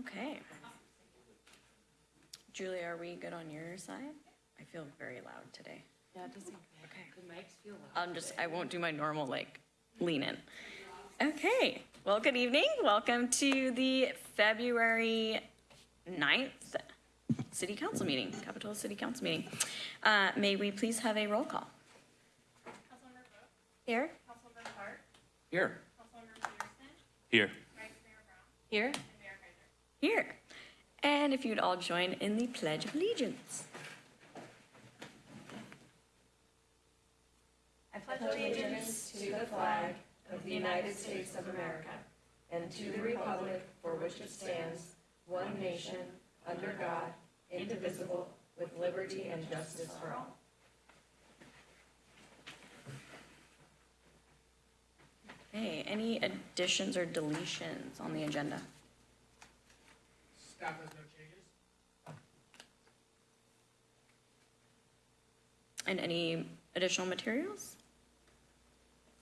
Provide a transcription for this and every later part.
Okay. Julie, are we good on your side? I feel very loud today. Yeah, it doesn't, Okay. the mics feel loud. I'm just, I won't do my normal, like, lean in. Okay, well, good evening. Welcome to the February 9th City Council meeting, Capitola City Council meeting. Uh, May we please have a roll call? Councilmember Vogt, Here. Councilmember Hart, Here. Councilmember Peterson, Here. Vice Mayor Brown, Here. And Mayor Kaiser. Here. And if you'd all join in the Pledge of Allegiance. I pledge allegiance to the flag of the United States of America and to the republic for which it stands, one nation, under God, indivisible, with liberty and justice for all. Okay, any additions or deletions on the agenda? Staff has no changes. And any additional materials?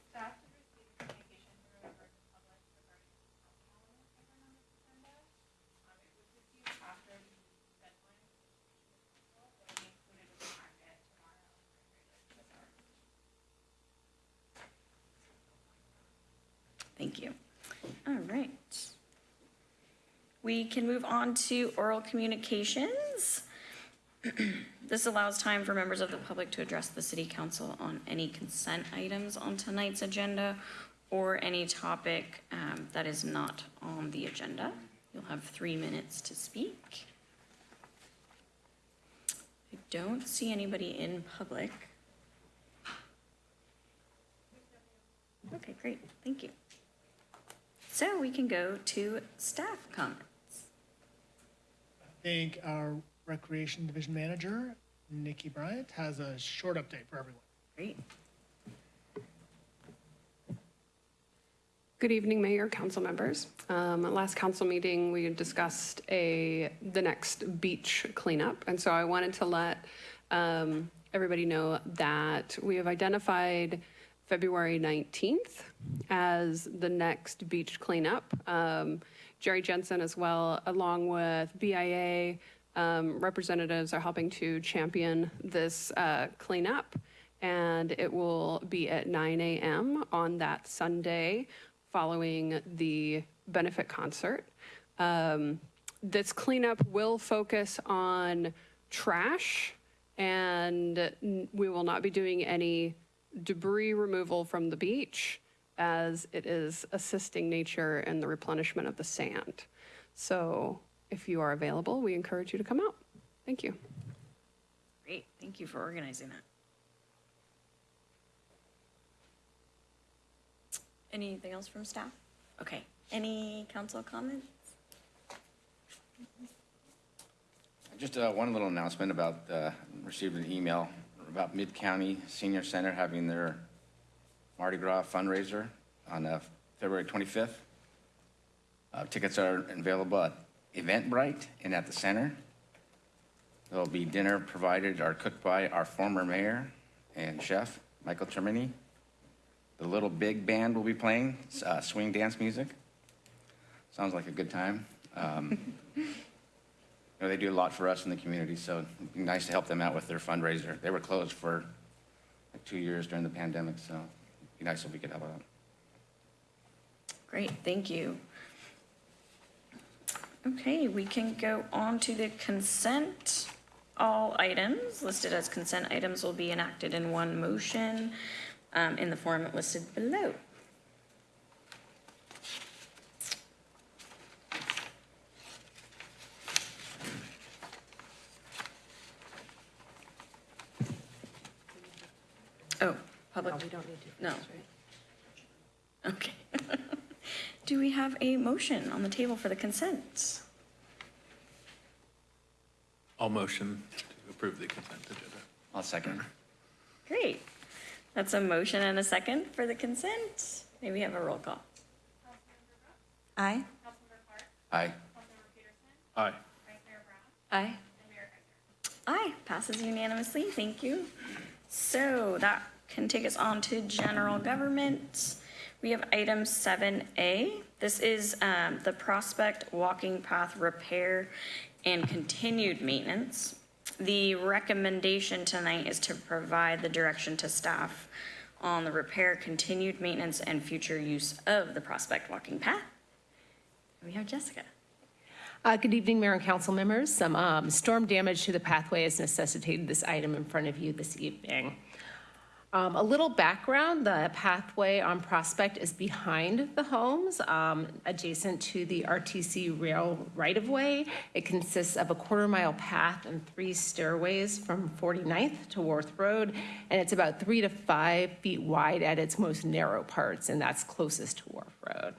Staff to receive communication from a member of the public regarding the council item on this agenda. Um, it was received after the deadline of communication with council, but will be included in the packet tomorrow. for regular business hours. Thank you. All right. We can move on to oral communications. This allows time for members of the public to address the city council on any consent items on tonight's agenda or any topic um, that is not on the agenda. You'll have three minutes to speak. I don't see anybody in public. Okay, great, thank you. So we can go to staff comments. I think our Recreation Division Manager, Nikki Bryant, has a short update for everyone. Great. Good evening, Mayor, council members. Um, last council meeting, we discussed a, the next beach cleanup. And so I wanted to let, um, everybody know that we have identified February 19th as the next beach cleanup. Um, Jerry Jensen as well, along with BIA, um, representatives are helping to champion this, uh, cleanup and it will be at 9 a.m. on that Sunday following the benefit concert. Um, this cleanup will focus on trash, and we will not be doing any debris removal from the beach as it is assisting nature in the replenishment of the sand. So if you are available, we encourage you to come out. Thank you. Great, thank you for organizing that. Anything else from staff? Okay, any council comments? Just uh, one little announcement about, uh, received an email about Mid-County Senior Center having their Mardi Gras fundraiser on uh, February 25th. Uh, Tickets are available at Eventbrite and at the center. There'll be dinner provided or cooked by our former mayor and chef, Michael Termini. The Little Big Band will be playing uh, swing dance music. Sounds like a good time. Um, You know, they do a lot for us in the community, so it'd be nice to help them out with their fundraiser. They were closed for like two years during the pandemic, so be nice if we could help out. Great, thank you. Okay, we can go on to the consent. All items listed as consent items will be enacted in one motion um, in the form listed below. Oh, public, we don't need to. no. Okay. Do we have a motion on the table for the consent? I'll motion to approve the consent agenda. I'll second. Great. That's a motion and a second for the consent. Maybe we have a roll call? Aye. Aye. Aye. Vice Mayor Brown, Aye. and Mayor Kaiser. Aye, passes unanimously, thank you. So that can take us on to general government. We have item seven A, This is um, the Prospect Walking Path Repair and Continued Maintenance. The recommendation tonight is to provide the direction to staff on the repair, continued maintenance, and future use of the Prospect Walking Path. We have Jessica. Uh, Good evening, Mayor and council members. Some um, storm damage to the pathway has necessitated this item in front of you this evening. Um, A little background, the pathway on Prospect is behind the homes, um, adjacent to the RTC rail right-of-way. It consists of a quarter-mile path and three stairways from 49th to Wharf Road, and it's about three to five feet wide at its most narrow parts, and that's closest to Wharf Road.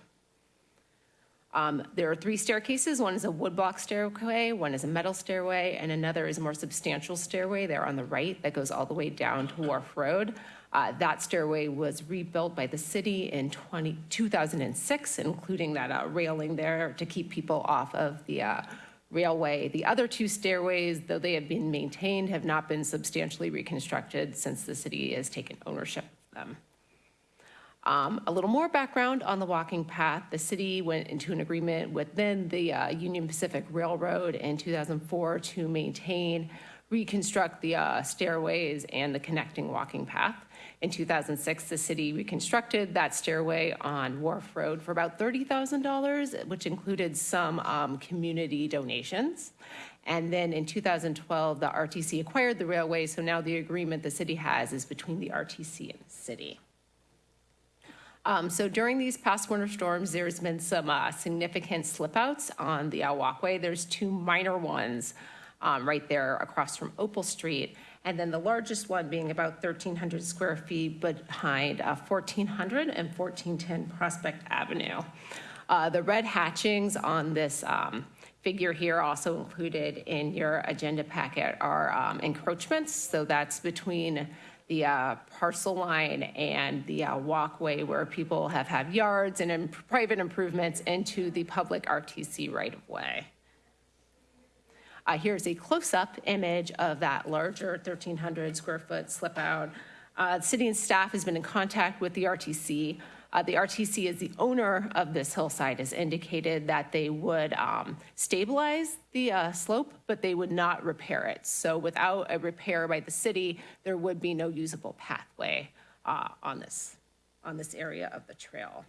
Um, There are three staircases. One is a woodblock stairway, one is a metal stairway, and another is a more substantial stairway there on the right that goes all the way down to Wharf Road. Uh, That stairway was rebuilt by the city in 20 2006, including that uh, railing there to keep people off of the uh, railway. The other two stairways, though they have been maintained, have not been substantially reconstructed since the city has taken ownership of them. Um, A little more background on the walking path. The city went into an agreement with then the uh, Union Pacific Railroad in 2004 to maintain, reconstruct the uh, stairways and the connecting walking path. In 2006, the city reconstructed that stairway on Wharf Road for about $30,000, which included some um, community donations. And then in 2012, the RTC acquired the railway, so now the agreement the city has is between the RTC and the city. Um, So during these past winter storms, there's been some uh, significant slip-outs on the uh, walkway. There's two minor ones um, right there across from Opal Street, and then the largest one being about 1,300 square feet behind uh, 1400 and 1410 Prospect Avenue. Uh, The red hatchings on this um, figure here also included in your agenda packet are um, encroachments, so that's between the uh, parcel line and the uh, walkway where people have had yards and im- private improvements into the public RTC right-of-way. Uh, Here's a close-up image of that larger 1,300 square foot slip out. Uh, City and staff has been in contact with the RTC. Uh, The RTC is the owner of this hillside, has indicated that they would um, stabilize the uh, slope, but they would not repair it. So without a repair by the city, there would be no usable pathway uh, on this, on this area of the trail.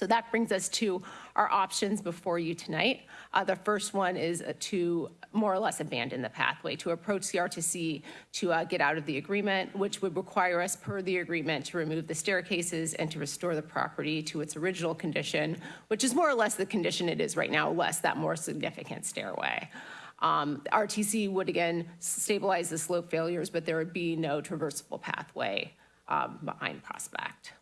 So that brings us to our options before you tonight. Uh, The first one is to more or less abandon the pathway, to approach the RTC to uh, get out of the agreement, which would require us, per the agreement, to remove the staircases and to restore the property to its original condition, which is more or less the condition it is right now, less that more significant stairway. Um, RTC would again stabilize the slope failures, but there would be no traversable pathway um, behind Prospect.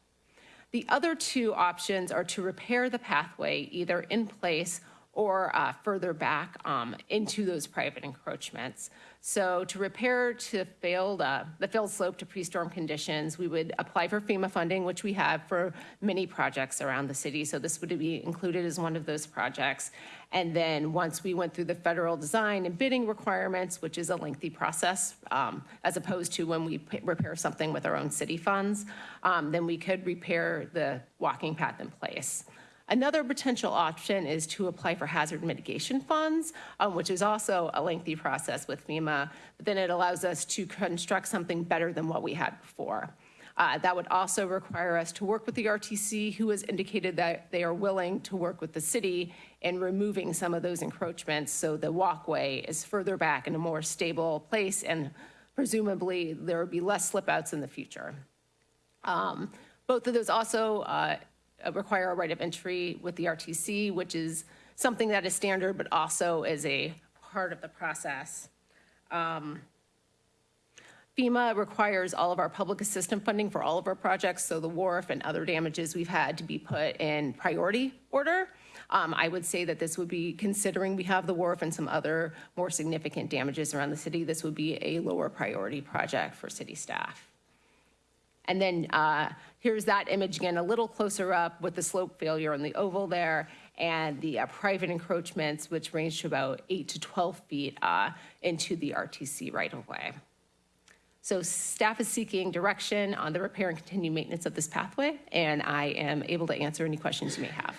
The other two options are to repair the pathway either in place or uh, further back um, into those private encroachments. So to repair to failed, uh, the failed slope to pre-storm conditions, we would apply for FEMA funding, which we have for many projects around the city. So this would be included as one of those projects. And then once we went through the federal design and bidding requirements, which is a lengthy process, um, as opposed to when we repair something with our own city funds, um, then we could repair the walking path in place. Another potential option is to apply for hazard mitigation funds, um, which is also a lengthy process with FEMA, but then it allows us to construct something better than what we had before. Uh, That would also require us to work with the RTC, who has indicated that they are willing to work with the city in removing some of those encroachments, so the walkway is further back in a more stable place, and presumably there would be less slip outs in the future. Um, Both of those also uh, require a right of entry with the RTC, which is something that is standard, but also is a part of the process. Um, FEMA requires all of our public assistance funding for all of our projects, so the wharf and other damages we've had to be put in priority order. Um, I would say that this would be, considering we have the wharf and some other more significant damages around the city, this would be a lower priority project for city staff. And then uh, here's that image again, a little closer up with the slope failure on the oval there and the uh, private encroachments, which range to about eight to 12 feet uh, into the RTC right-of-way. So staff is seeking direction on the repair and continued maintenance of this pathway, and I am able to answer any questions you may have.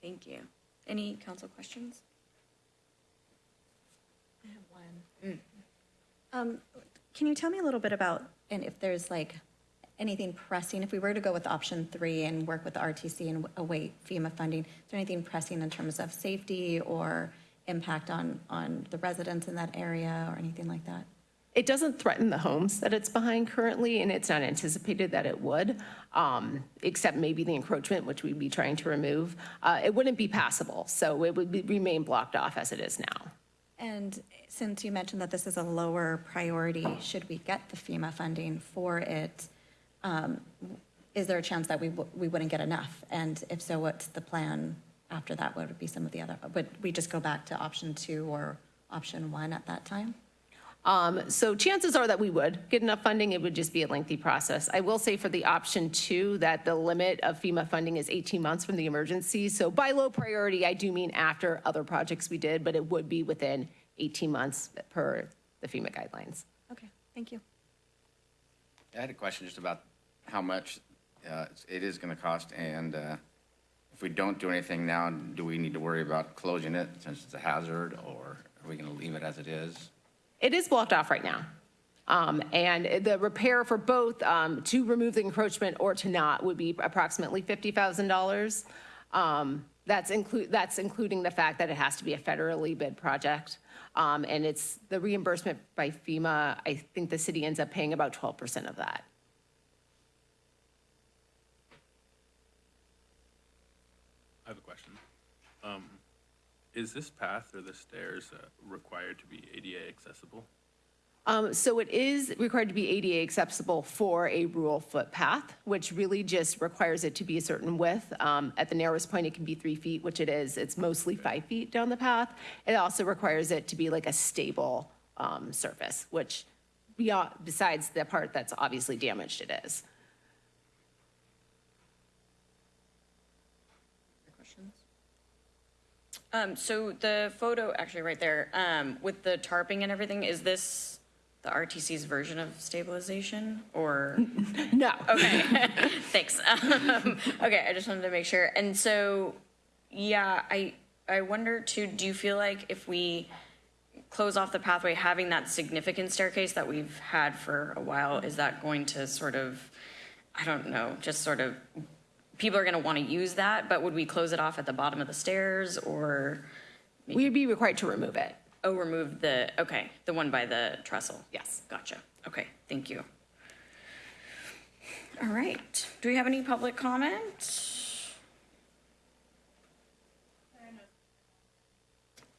Thank you. Any council questions? I have one. Um, Can you tell me a little bit about, and if there's like anything pressing, if we were to go with option three and work with the RTC and await FEMA funding, is there anything pressing in terms of safety or impact on, on the residents in that area or anything like that? It doesn't threaten the homes that it's behind currently, and it's not anticipated that it would, um, except maybe the encroachment, which we'd be trying to remove. Uh, It wouldn't be passable, so it would be- remain blocked off as it is now. And since you mentioned that this is a lower priority, should we get the FEMA funding for it, um, is there a chance that we, we wouldn't get enough? And if so, what's the plan after that? What would be some of the other, would we just go back to option two or option one at that time? Um, So chances are that we would get enough funding. It would just be a lengthy process. I will say for the option two, that the limit of FEMA funding is 18 months from the emergency. So by low priority, I do mean after other projects we did, but it would be within 18 months per the FEMA guidelines. Okay, thank you. I had a question just about how much uh, it is going to cost, and uh, if we don't do anything now, do we need to worry about closing it since it's a hazard, or are we going to leave it as it is? It is blocked off right now. Um, And the repair for both, um, to remove the encroachment or to not, would be approximately $50,000. Um, That's include, that's including the fact that it has to be a federally bid project. Um, And it's the reimbursement by FEMA, I think the city ends up paying about 12% of that. I have a question. Is this path or the stairs uh, required to be ADA accessible? Um, So it is required to be ADA accessible for a rural footpath, which really just requires it to be a certain width. Um, At the narrowest point, it can be three feet, which it is. It's mostly five feet down the path. It also requires it to be like a stable um, surface, which beyond, besides the part that's obviously damaged, it is. Questions? Um, so the photo, actually right there, um, with the tarping and everything, is this the RTC's version of stabilization or? No. Okay, thanks. Um, Okay, I just wanted to make sure. And so, yeah, I, I wonder too, do you feel like if we close off the pathway, having that significant staircase that we've had for a while, is that going to sort of, I don't know, just sort of, people are gonna wanna use that, but would we close it off at the bottom of the stairs or, We'd be required to remove it. oh, remove the, okay, the one by the trestle? Yes. Gotcha. Okay, thank you. All right. Do we have any public comment?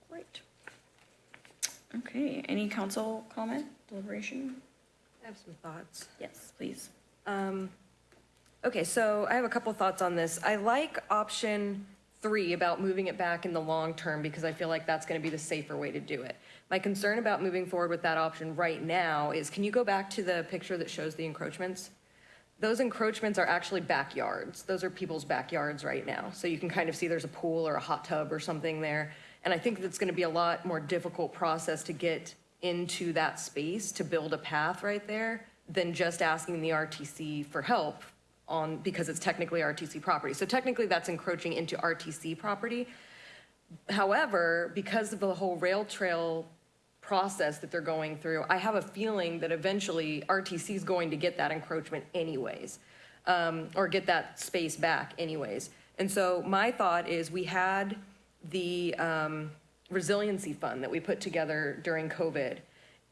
Great. Okay, any council comment, deliberation? I have some thoughts. Yes, please. Um, Okay, so I have a couple thoughts on this. I like option three about moving it back in the long term because I feel like that's going to be the safer way to do it. My concern about moving forward with that option right now is, can you go back to the picture that shows the encroachments? Those encroachments are actually backyards. Those are people's backyards right now. So you can kind of see there's a pool or a hot tub or something there. And I think that's going to be a lot more difficult process to get into that space to build a path right there than just asking the RTC for help on, because it's technically RTC property. So technically, that's encroaching into RTC property. However, because of the whole rail trail process that they're going through, I have a feeling that eventually RTC is going to get that encroachment anyways, um, or get that space back anyways. And so my thought is we had the um, resiliency fund that we put together during COVID.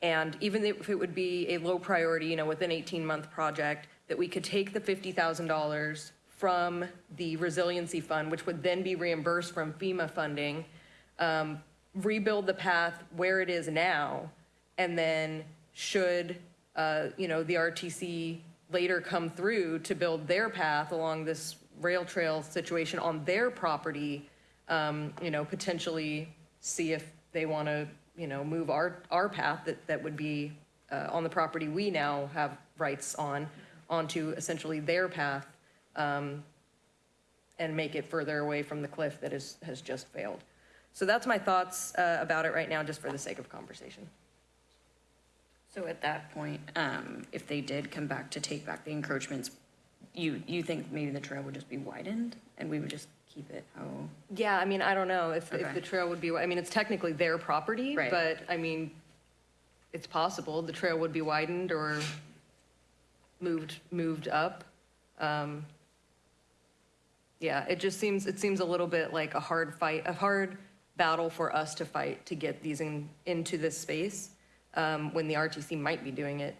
And even if it would be a low priority, you know, within 18-month project, that we could take the $50,000 from the resiliency fund, which would then be reimbursed from FEMA funding, um, rebuild the path where it is now, and then should, uh, you know, the RTC later come through to build their path along this rail trail situation on their property, um, you know, potentially see if they want to, you know, move our, our path that, that would be uh, on the property we now have rights on, onto essentially their path, um, and make it further away from the cliff that is, has just failed. So that's my thoughts uh, about it right now, just for the sake of conversation. So at that point, um, if they did come back to take back the encroachments, you, you think maybe the trail would just be widened and we would just keep it how? Yeah, I mean, I don't know if, Okay. if the trail would be, I mean, it's technically their property, Right. but, I mean, it's possible the trail would be widened or moved, moved up. Um, Yeah, it just seems, it seems a little bit like a hard fight, a hard battle for us to fight to get these in, into this space, um, when the RTC might be doing it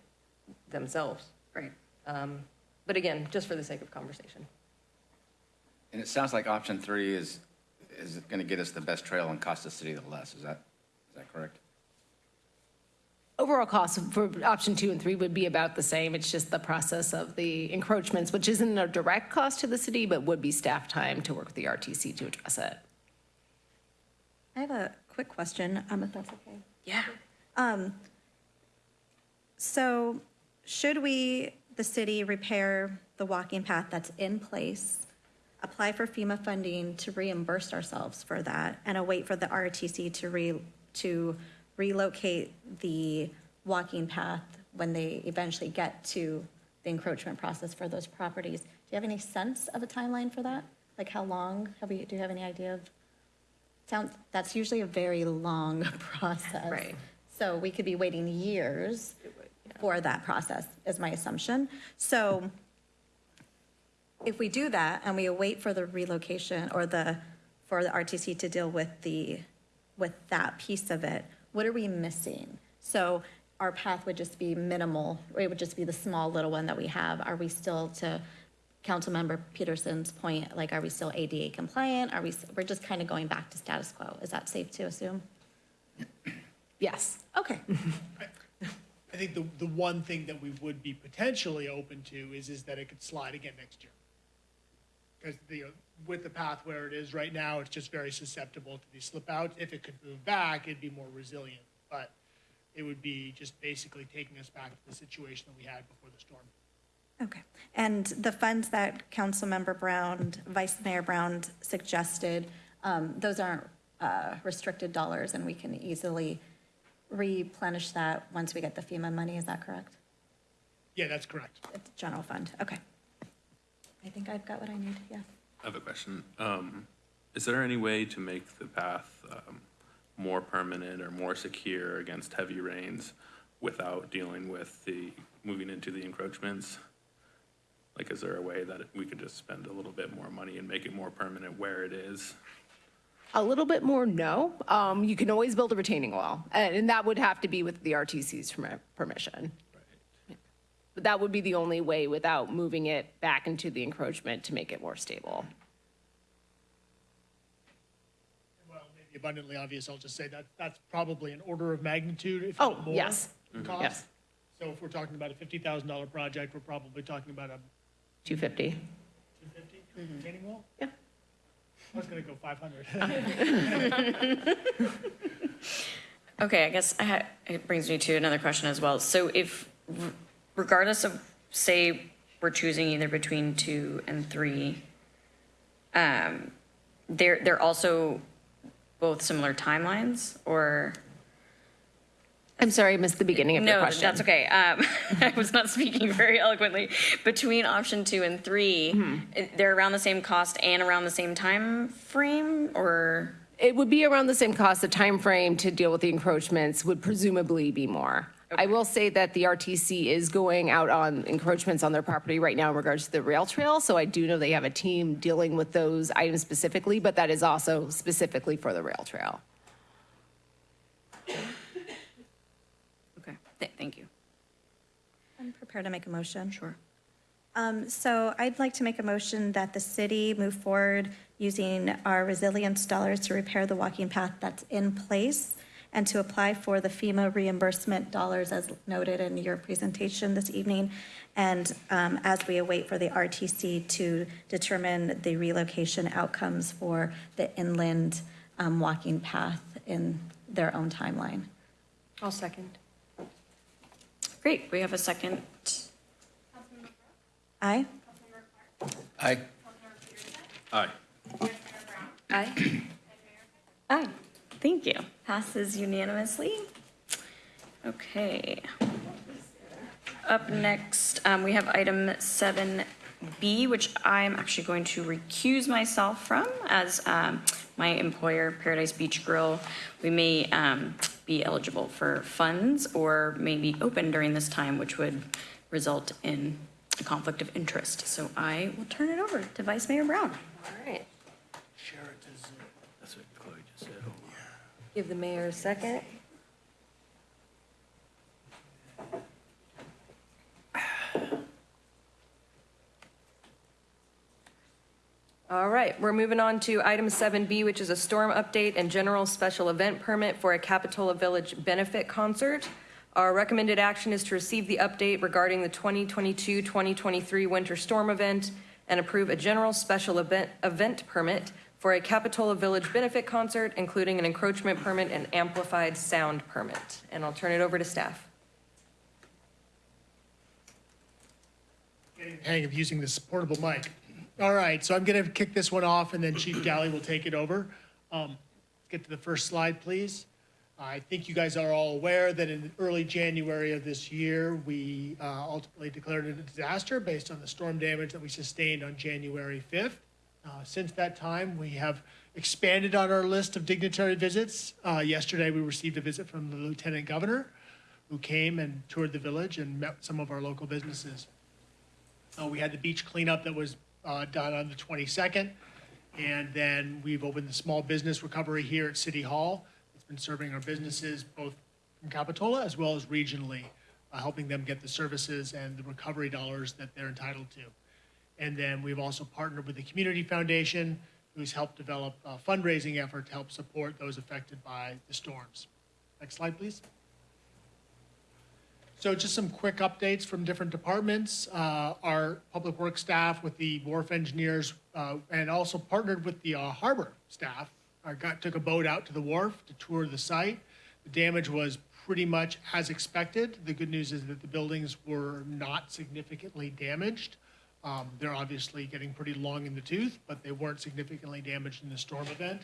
themselves. Right. Um, But again, just for the sake of conversation. And it sounds like option three is, is going to get us the best trail and cost the city the less. Is that, is that correct? Overall cost for option two and three would be about the same. It's just the process of the encroachments, which isn't a direct cost to the city, but would be staff time to work with the RTC to address it. I have a quick question, um, if that's okay. Yeah. Um, So should we, the city, repair the walking path that's in place, apply for FEMA funding to reimburse ourselves for that, and await for the RTC to re, to relocate the walking path when they eventually get to the encroachment process for those properties? Do you have any sense of a timeline for that? Like how long? Have we, do you have any idea of? Sounds, that's usually a very long process. Right. So we could be waiting years for that process, is my assumption. So if we do that and we await for the relocation or the, for the RTC to deal with the, with that piece of it, what are we missing? So our path would just be minimal, or it would just be the small little one that we have. Are we still, to Councilmember Peterson's point, like, are we still ADA compliant? Are we, we're just kind of going back to status quo. Is that safe to assume? Yes. Okay. I think the, the one thing that we would be potentially open to is, is that it could slide again next year. Because the, with the path where it is right now, it's just very susceptible to these slip outs. If it could move back, it'd be more resilient. But it would be just basically taking us back to the situation that we had before the storm. Okay. And the funds that Councilmember Brown, Vice Mayor Brown suggested, um, those aren't uh, restricted dollars, and we can easily replenish that once we get the FEMA money, is that correct? Yeah, that's correct. It's general fund, okay. I think I've got what I need, yeah. I have a question. Um, is there any way to make the path, um, more permanent or more secure against heavy rains without dealing with the, moving into the encroachments? Like, is there a way that we could just spend a little bit more money and make it more permanent where it is? A little bit more, no. Um, You can always build a retaining wall, and and that would have to be with the RTC's permission. But that would be the only way without moving it back into the encroachment to make it more stable. Well, maybe abundantly obvious, I'll just say that that's probably an order of magnitude, if Oh, not more. yes. Cost. Mm-hmm. Yes. So if we're talking about a fifty thousand dollar project, we're probably talking about a 250. two fifty mm-hmm. retaining wall? Yeah. I was gonna go five hundred. Okay, I guess I had, it brings me to another question as well. So if, regardless of, say, we're choosing either between two and three, um, they're, they're also both similar timelines, or? I'm sorry, I missed the beginning of your question. No, that's okay. Um, I was not speaking very eloquently. Between option two and three, Mm-hmm. they're around the same cost and around the same time frame, or? It would be around the same cost. The time frame to deal with the encroachments would presumably be more. I will say that the RTC is going out on encroachments on their property right now in regards to the rail trail. So I do know they have a team dealing with those items specifically, but that is also specifically for the rail trail. Okay, th- thank you. I'm prepared to make a motion. Sure. Um, So I'd like to make a motion that the city move forward using our resilience dollars to repair the walking path that's in place and to apply for the FEMA reimbursement dollars as noted in your presentation this evening. And um, as we await for the RTC to determine the relocation outcomes for the inland um, walking path in their own timeline. I'll second. Great, we have a second. Aye? Aye. Aye. Aye. Aye. Thank you. Passes unanimously. Okay. Up next, um, we have item seven B, which I'm actually going to recuse myself from as um, my employer, Paradise Beach Grill. We may um, be eligible for funds or may be open during this time, which would result in a conflict of interest. So I will turn it over to Vice Mayor Brown. All right. Give the mayor a second. All right, we're moving on to item 7B, which is a storm update and general special event permit for a Capitola Village benefit concert. Our recommended action is to receive the update regarding the 2022-2023 winter storm event and approve a general special event, event permit for a Capitola Village benefit concert, including an encroachment permit and amplified sound permit. And I'll turn it over to staff. Getting hang of using this portable mic. All right, so I'm going to kick this one off, and then Chief Dally will take it over. Um, Get to the first slide, please. I think you guys are all aware that in early January of this year, we uh, ultimately declared it a disaster based on the storm damage that we sustained on January 5th. Uh, Since that time, we have expanded on our list of dignitary visits. Uh, Yesterday, we received a visit from the Lieutenant Governor, who came and toured the village and met some of our local businesses. Uh, we had the beach cleanup that was uh, done on the 22nd. And then we've opened the small business recovery here at City Hall. It's been serving our businesses both from Capitola as well as regionally, uh, helping them get the services and the recovery dollars that they're entitled to. And then we've also partnered with the Community Foundation, who's helped develop a fundraising effort to help support those affected by the storms. Next slide, please. So just some quick updates from different departments. Uh, Our public works staff with the wharf engineers uh, and also partnered with the uh, harbor staff. I got, took a boat out to the wharf to tour the site. The damage was pretty much as expected. The good news is that the buildings were not significantly damaged. Um, They're obviously getting pretty long in the tooth, but they weren't significantly damaged in the storm event.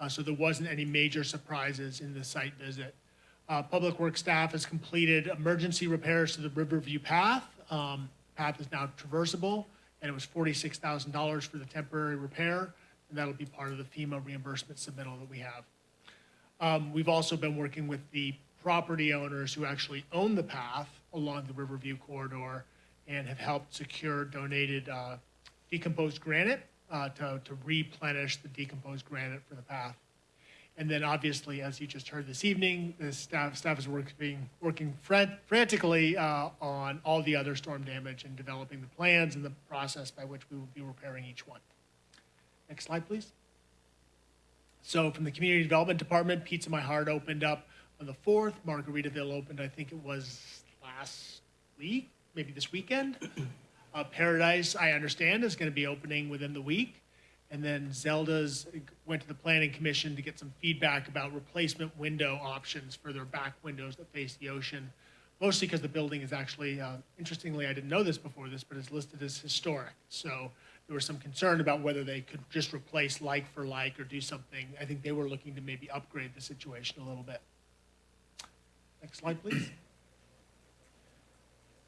Uh, So there wasn't any major surprises in the site visit. Uh, Public Works staff has completed emergency repairs to the Riverview Path. Um, Path is now traversable, and it was forty-six thousand dollars for the temporary repair, and that'll be part of the FEMA reimbursement submittal that we have. Um, We've also been working with the property owners who actually own the path along the Riverview corridor and have helped secure donated uh, decomposed granite uh, to to replenish the decomposed granite for the path. And then obviously, as you just heard this evening, the staff, staff is working, working fran- frantically uh, on all the other storm damage and developing the plans and the process by which we will be repairing each one. Next slide, please. So from the Community Development Department, Pizza My Heart opened up on the 4th. Margaritaville opened, I think it was last week, maybe this weekend. Uh, Paradise, I understand, is going to be opening within the week. And then Zelda's went to the planning commission to get some feedback about replacement window options for their back windows that face the ocean. Mostly because the building is actually, uh, interestingly, I didn't know this before this, but it's listed as historic. So there was some concern about whether they could just replace like for like or do something. I think they were looking to maybe upgrade the situation a little bit. Next slide, please.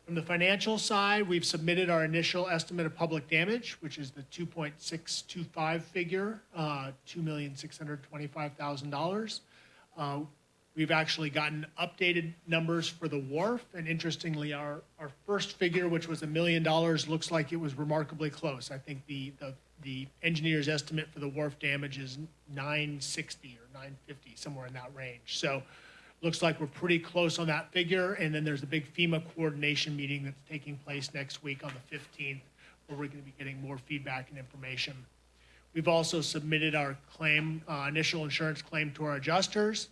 From the financial side, we've submitted our initial estimate of public damage, which is the 2.625 figure, uh, $2,625,000. Uh, We've actually gotten updated numbers for the wharf, and interestingly, our, our first figure, which was a million dollars, looks like it was remarkably close. I think the, the, the engineer's estimate for the wharf damage is 960 or 950, somewhere in that range. So looks like we're pretty close on that figure. And then there's a big FEMA coordination meeting that's taking place next week on the 15th, where we're going to be getting more feedback and information. We've also submitted our claim, uh, initial insurance claim to our adjusters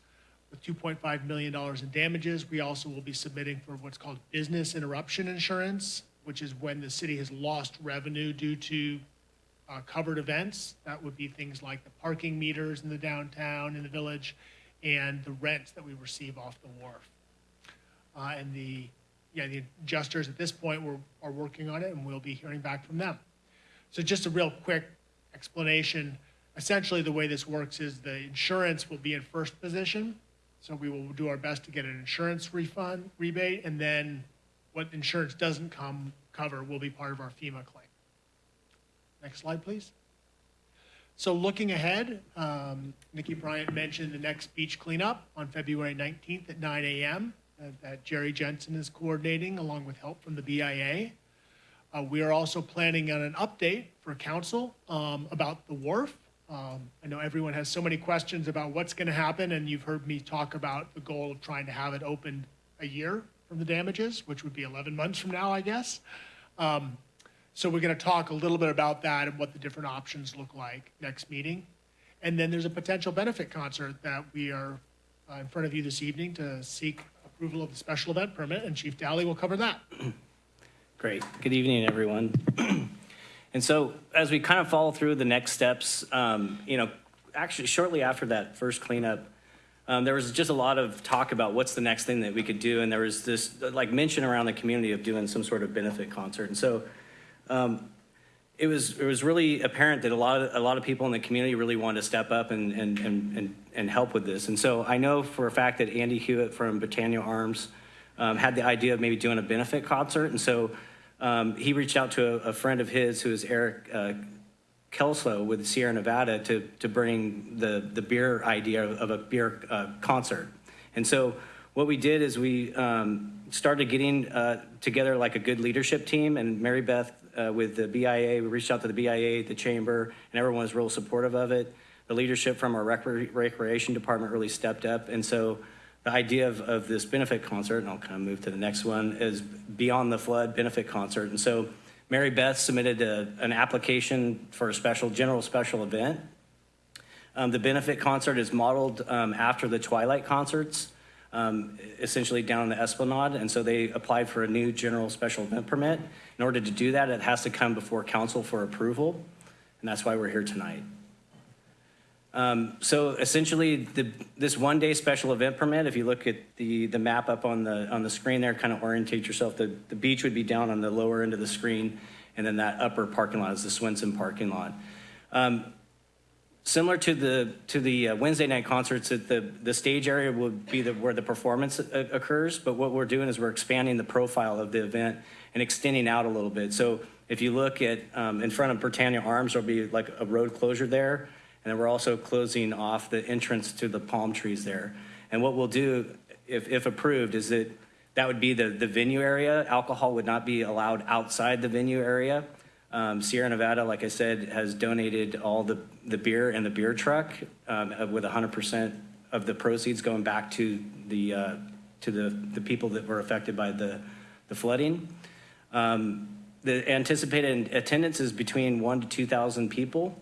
with $2.5 million in damages. We also will be submitting for what's called business interruption insurance, which is when the city has lost revenue due to uh, covered events. That would be things like the parking meters in the downtown, in the village, and the rents that we receive off the wharf. Uh, and the, yeah, the adjusters at this point were, are working on it, and we'll be hearing back from them. So just a real quick explanation. Essentially, the way this works is the insurance will be in first position. So we will do our best to get an insurance refund rebate, and then what insurance doesn't come, cover will be part of our FEMA claim. Next slide, please. So looking ahead, um, Nikki Bryant mentioned the next beach cleanup on February 19th at 9 a.m. uh, that Jerry Jensen is coordinating along with help from the BIA. Uh, we are also planning on an update for council um, about the wharf. Um, I know everyone has so many questions about what's going to happen, and you've heard me talk about the goal of trying to have it open a year from the damages, which would be 11 months from now, I guess. Um, so we're going to talk a little bit about that and what the different options look like next meeting. And then there's a potential benefit concert that we are uh, in front of you this evening to seek approval of the special event permit, and Chief Dally will cover that. Great. Good evening, everyone. And so as we kind of follow through the next steps, um, you know, actually shortly after that first cleanup, um, there was just a lot of talk about what's the next thing that we could do. And there was this like mention around the community of doing some sort of benefit concert. And so um, it was, it was really apparent that a lot of, a lot of people in the community really wanted to step up and, and, and, and, help with this. And so I know for a fact that Andy Hewitt from Britannia Arms um, had the idea of maybe doing a benefit concert. And so um, he reached out to a, a friend of his who is Eric uh, Kelso with Sierra Nevada to, to bring the, the beer idea of, of a beer uh, concert. And so what we did is we um, started getting uh, together like a good leadership team and Mary Beth uh, with the BIA, we reached out to the BIA, the chamber, and everyone was real supportive of it. The leadership from our recre- recreation department really stepped up. And so the idea of, of this benefit concert, and I'll kind of move to the next one, is Beyond the Flood benefit concert. And so Mary Beth submitted a, an application for a special, general special event. Um, the benefit concert is modeled um, after the Twilight concerts, um, essentially down the Esplanade. And so they applied for a new general special event permit. In order to do that, it has to come before council for approval. And that's why we're here tonight. Um, so essentially, the, this one-day special event permit, if you look at the, the map up on the, on the screen there, kind of orientate yourself, the, the beach would be down on the lower end of the screen, and then that upper parking lot is the Swenson parking lot. Um, similar to the, to the uh, Wednesday night concerts, that the, the stage area would be the, where the performance uh, occurs, but what we're doing is we're expanding the profile of the event and extending out a little bit. So if you look at, um, in front of Britannia Arms, there'll be like a road closure there, and then we're also closing off the entrance to the palm trees there. And what we'll do, if, if approved, is that that would be the, the venue area. Alcohol would not be allowed outside the venue area. Um, Sierra Nevada, like I said, has donated all the, the beer and the beer truck um, with 100% of the proceeds going back to the, uh, to the, the people that were affected by the, the flooding. Um, the anticipated attendance is between one to 2,000 people.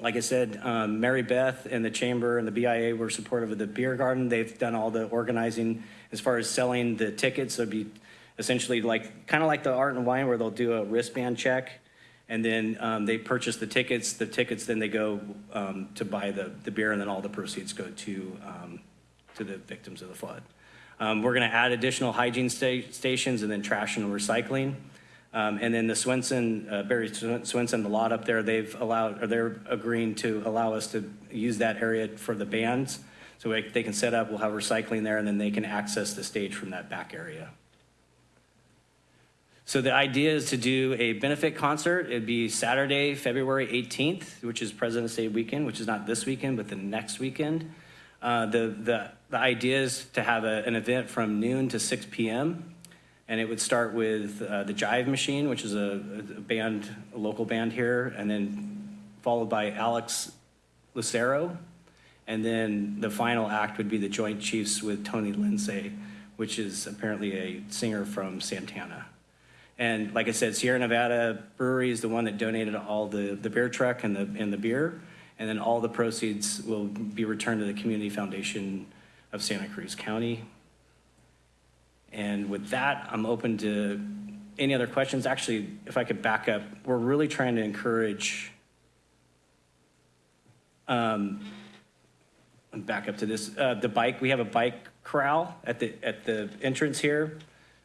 Like I said, um, Mary Beth and the chamber and the BIA were supportive of the beer garden. They've done all the organizing as far as selling the tickets. Be essentially like, kind of like the art and wine where they'll do a wristband check and then um, they purchase the tickets. The tickets, then they go um, to buy the, the beer and then all the proceeds go to, um, to the victims of the flood. Um, we're gonna add additional hygiene sta- stations and then trash and recycling. Um, and then the Swenson, uh, Barry Swen- Swenson, the lot up there, they've allowed, or they're agreeing to allow us to use that area for the bands. So they can set up, we'll have recycling there, and then they can access the stage from that back area. So the idea is to do a benefit concert. It'd be Saturday, February 18th, which is President's Day weekend, which is not this weekend, but the next weekend. Uh, the, the, the idea is to have a, an event from noon to 6 p.m. And it would start with uh, the Jive Machine, which is a, a band, a local band here, and then followed by Alex Lucero. And then the final act would be the Joint Chiefs with Tony Lindsay, which is apparently a singer from Santana. And like I said, Sierra Nevada Brewery is the one that donated all the, the beer truck and the, and the beer. And then all the proceeds will be returned to the Community Foundation of Santa Cruz County. And with that, I'm open to any other questions. Actually, if I could back up, we're really trying to encourage, um, back up to this, uh, the bike, we have a bike corral at the, at the entrance here,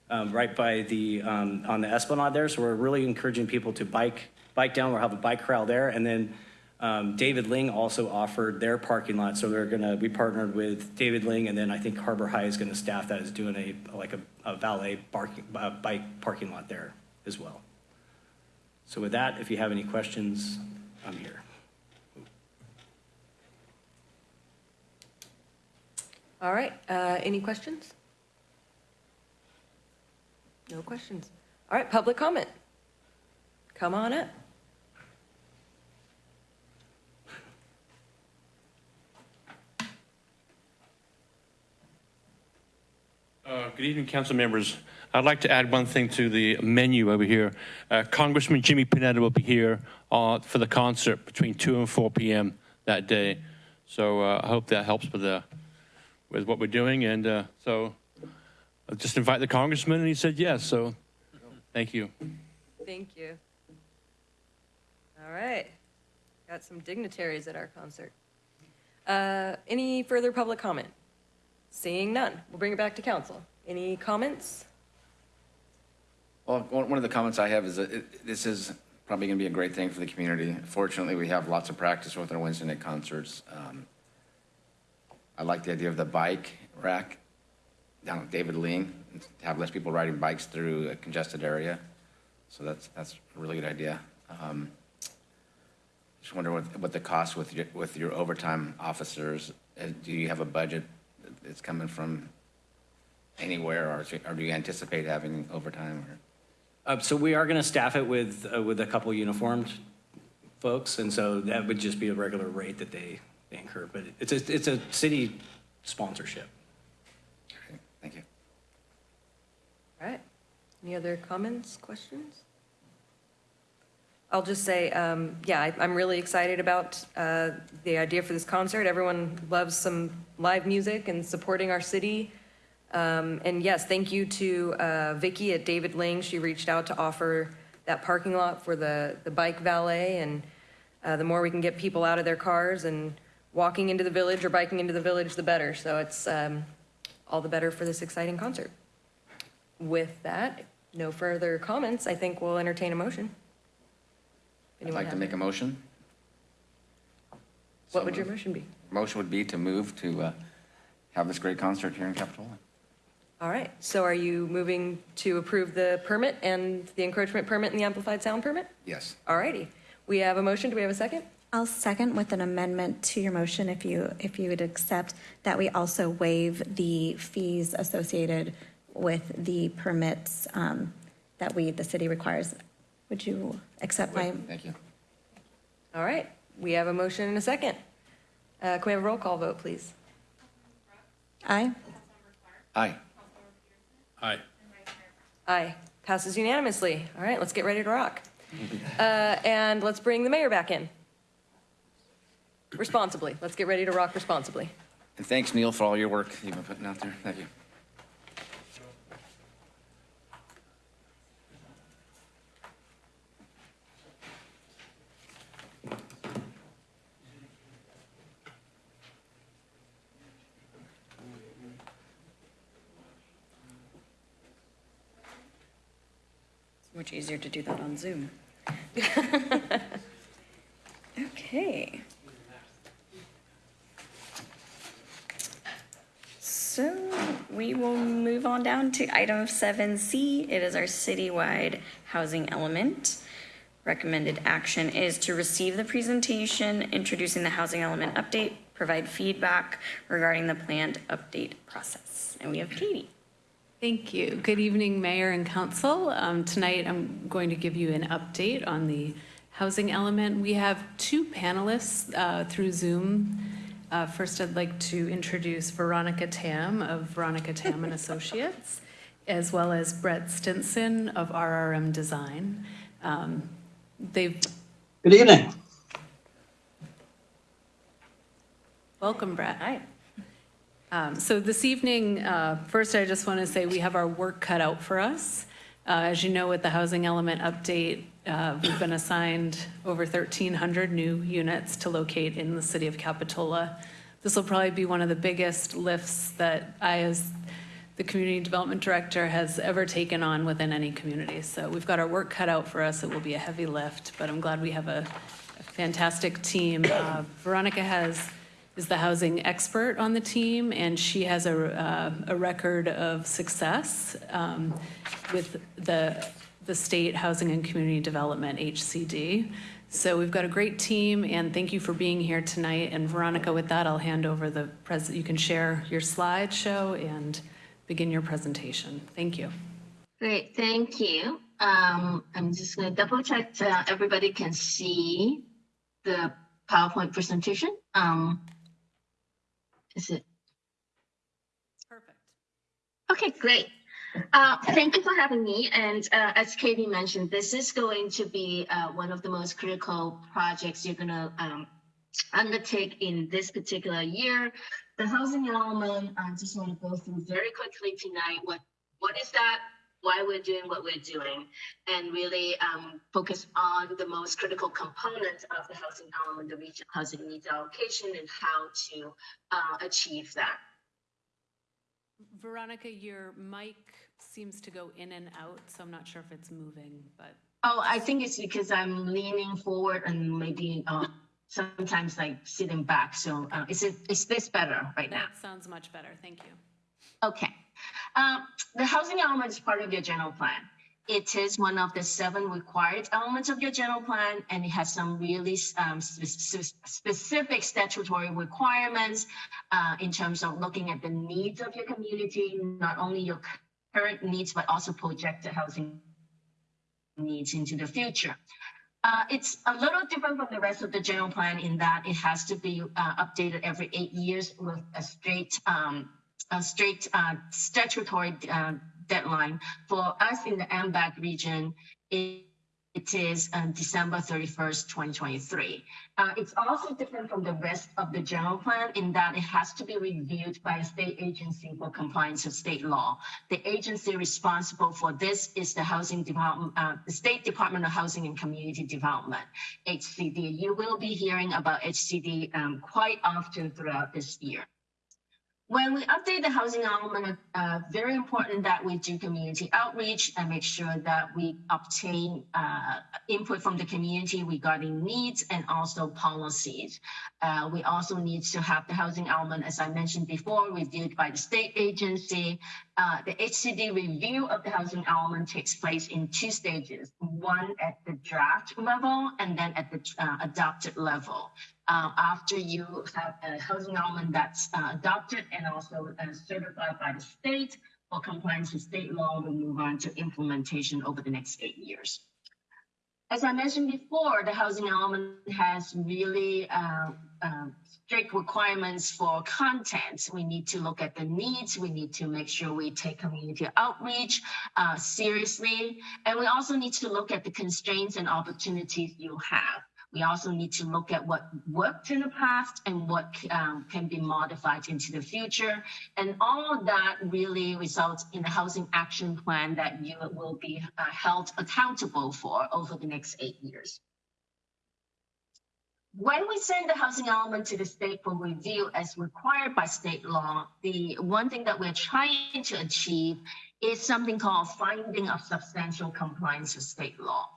um, right by the, um, on the Esplanade there. So we're really encouraging people to bike, bike down. We'll have a bike corral there. And then, um, David Lyng also offered their parking lot. So they're gonna, we partnered with David Lyng and then I think Harbor High is gonna staff that as doing a, like a, a valet parking, bike parking lot there as well. So with that, if you have any questions, I'm here. All right, uh, any questions? No questions. All right, public comment. Come on up. Uh, Good evening, council members. I'd like to add one thing to the menu over here. Uh, Congressman Jimmy Panetta will be here uh, for the concert between 2 and 4 p.m. that day. So uh, I hope that helps with, the, with what we're doing. And uh, so I'll just invite the congressman, and he said yes. So thank you. Thank you. All right, got some dignitaries at our concert. Uh, Any further public comment? Seeing none, we'll bring it back to council. Any comments? Well, one one of the comments I have is that it- this is probably going to be a great thing for the community. Fortunately, we have lots of practice with our Wednesday night concerts. Um, I like the idea of the bike rack down at David Lyng, have less people riding bikes through a congested area. So that's, that's a really good idea. Um, Just wonder what, what the cost with your, with your overtime officers, uh, do you have a budget that's coming from anywhere, or, or do you anticipate having overtime? Uh, So we are going to staff it with, uh, with a couple uniformed folks, and so that would just be a regular rate that they they incur. But it's a, it's a city sponsorship. Okay, Thank you. All right, any other comments, questions? I'll just say, um, yeah, I- I'm really excited about uh, the idea for this concert. Everyone loves some live music and supporting our city. Um, And yes, thank you to uh, Vicky at David Lyng. She reached out to offer that parking lot for the, the bike valet. And uh, the more we can get people out of their cars and walking into the village or biking into the village, the better. So it's um, all the better for this exciting concert. With that, no further comments. I think we'll entertain a motion. I'd Anyone like to have- make a motion. What would your motion be? Motion would be to move to uh, have this great concert here in Capitol. All right, so are you moving to approve the permit and the encroachment permit and the amplified sound permit? Yes. All righty, we have a motion, do we have a second? I'll second with an amendment to your motion if you, if you would accept that we also waive the fees associated with the permits um, that we, the city requires. Would you accept my, Thank you. All right, we have a motion and a second. Uh, Can we have a roll call vote, please? aye? Aye. Aye. Aye, passes unanimously. All right, let's get ready to rock. Uh, And let's bring the mayor back in. Responsibly, let's get ready to rock responsibly. And thanks, Neil, for all your work you've been putting out there. Thank you. Much easier to do that on Zoom. Okay. So we will move on down to item seven C. It is our citywide housing element. Recommended action is to receive the presentation introducing the housing element update, provide feedback regarding the planned update process. And we have Katie. Thank you. Good evening, Mayor and Council. Um, Tonight, I'm going to give you an update on the housing element. We have two panelists uh, through Zoom. Uh, First, I'd like to introduce Veronica Tam of Veronica Tam and Associates, as well as Brett Stinson of RRM Design. Um, They've, Good evening. welcome, Brett. Hi. Um, So this evening, uh, first, I just want to say we have our work cut out for us. Uh, As you know, with the housing element update, uh, we've been assigned over 1,300 new units to locate in the city of Capitola. This will probably be one of the biggest lifts that I, as the community development director, has ever taken on within any community. So we've got our work cut out for us. It will be a heavy lift, but I'm glad we have a a fantastic team. Uh, Veronica has, is the housing expert on the team, and she has a, uh, a record of success um, with the, the State Housing and Community Development, HCD. So we've got a great team, and thank you for being here tonight. And Veronica, with that, I'll hand over the pres, you can share your slideshow and begin your presentation. Thank you. Great, thank you. Um, I'm just gonna double check that everybody can see the PowerPoint presentation. Um, is it? Perfect. Okay, great. Uh, Thank you for having me. And uh, as Katie mentioned, this is going to be uh, one of the most critical projects you're going to undertake in this particular year. The housing element, I just want to go through very quickly tonight. What What is that? Why we're doing what we're doing, and really um, focus on the most critical components of the housing element, the regional housing needs allocation, and how to uh, achieve that. Veronica, your mic seems to go in and out, so I'm not sure if it's moving, but Oh, I think it's because I'm leaning forward and maybe uh, sometimes like sitting back. So uh, is it is this better right now? that sounds much better. Thank you. Okay. Um, the housing element is part of your general plan. It is one of the seven required elements of your general plan, and it has some really um, spe- spe- specific statutory requirements uh, in terms of looking at the needs of your community, not only your current needs, but also projected housing needs into the future. Uh, it's a little different from the rest of the general plan in that it has to be uh, updated every eight years with a straight, um, a straight uh, statutory uh, deadline. For us in the AMBAG region, it, it is uh, December 31st, 2023. Uh, it's also different from the rest of the general plan in that it has to be reviewed by a state agency for compliance with state law. The agency responsible for this is the Housing Department, uh, the State Department of Housing and Community Development, HCD. You will be hearing about HCD um, quite often throughout this year. When we update the housing element, uh, very important that we do community outreach and make sure that we obtain uh, input from the community regarding needs and also policies. Uh, we also need to have the housing element, as I mentioned before, reviewed by the state agency. Uh, the HCD review of the housing element takes place in two stages, one at the draft level and then at the uh, adopted level. Uh, after you have a housing element that's uh, adopted and also uh, certified by the state for compliance with state law, we move on to implementation over the next eight years. As I mentioned before, the housing element has really uh, uh, strict requirements for content. We need to look at the needs. We need to make sure we take community outreach uh, seriously. And we also need to look at the constraints and opportunities you have. We also need to look at what worked in the past and what um, can be modified into the future. And all of that really results in a housing action plan that you will be uh, held accountable for over the next eight years. When we send the housing element to the state for review as required by state law, the one thing that we're trying to achieve is something called finding of substantial compliance with state law.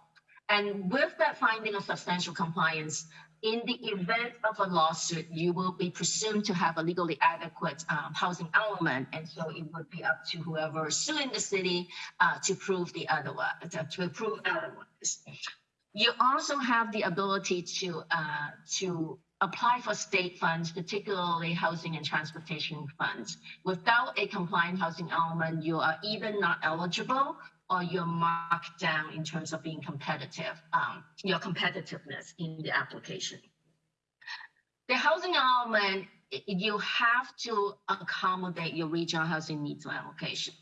And with that finding of substantial compliance, in the event of a lawsuit, you will be presumed to have a legally adequate um, housing element. And so it would be up to whoever is suing the city uh, to prove the otherwise, to prove otherwise. You also have the ability to, uh, to apply for state funds, particularly housing and transportation funds. Without a compliant housing element, you are either not eligible or you're marked down in terms of being competitive, um, your competitiveness in the application. The housing element, you have to accommodate your regional housing needs allocation.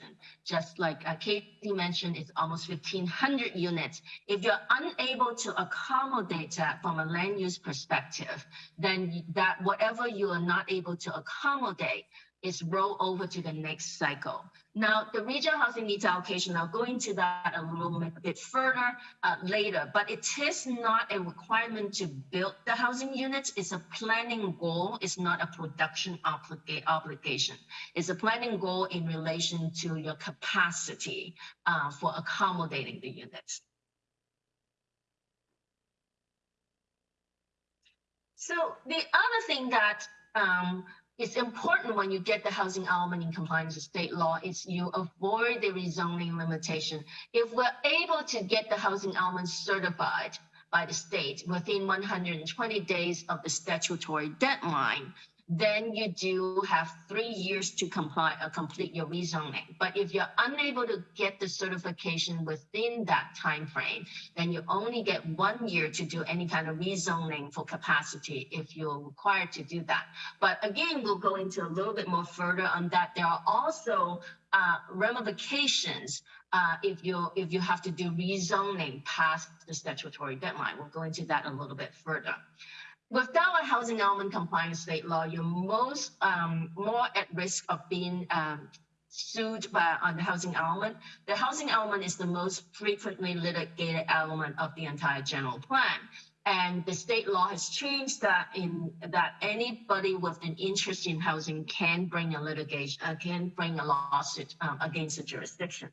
Just like uh, Katie mentioned, it's almost 1,500 units. If you're unable to accommodate that from a land use perspective, then that whatever you are not able to accommodate is roll over to the next cycle. Now, the regional housing needs allocation, I'll go into that a little bit further uh, later, but it is not a requirement to build the housing units. It's a planning goal. It's not a production obliga- obligation. It's a planning goal in relation to your capacity uh, for accommodating the units. So the other thing that um, it's important when you get the housing element in compliance with state law is you avoid the rezoning limitation. If we're able to get the housing element certified by the state within 120 days of the statutory deadline, then you do have three years to comply, uh, complete your rezoning. But if you're unable to get the certification within that time frame, then you only get one year to do any kind of rezoning for capacity if you're required to do that. But again, we'll go into a little bit more further on that. There are also uh, ramifications uh, if you if you have to do rezoning past the statutory deadline. We'll go into that a little bit further. Without a housing element compliant state law, you're most um, more at risk of being um, sued by on the housing element. The housing element is the most frequently litigated element of the entire general plan. And the state law has changed that in that anybody with an interest in housing can bring a litigation, uh, can bring a lawsuit um, against the jurisdiction.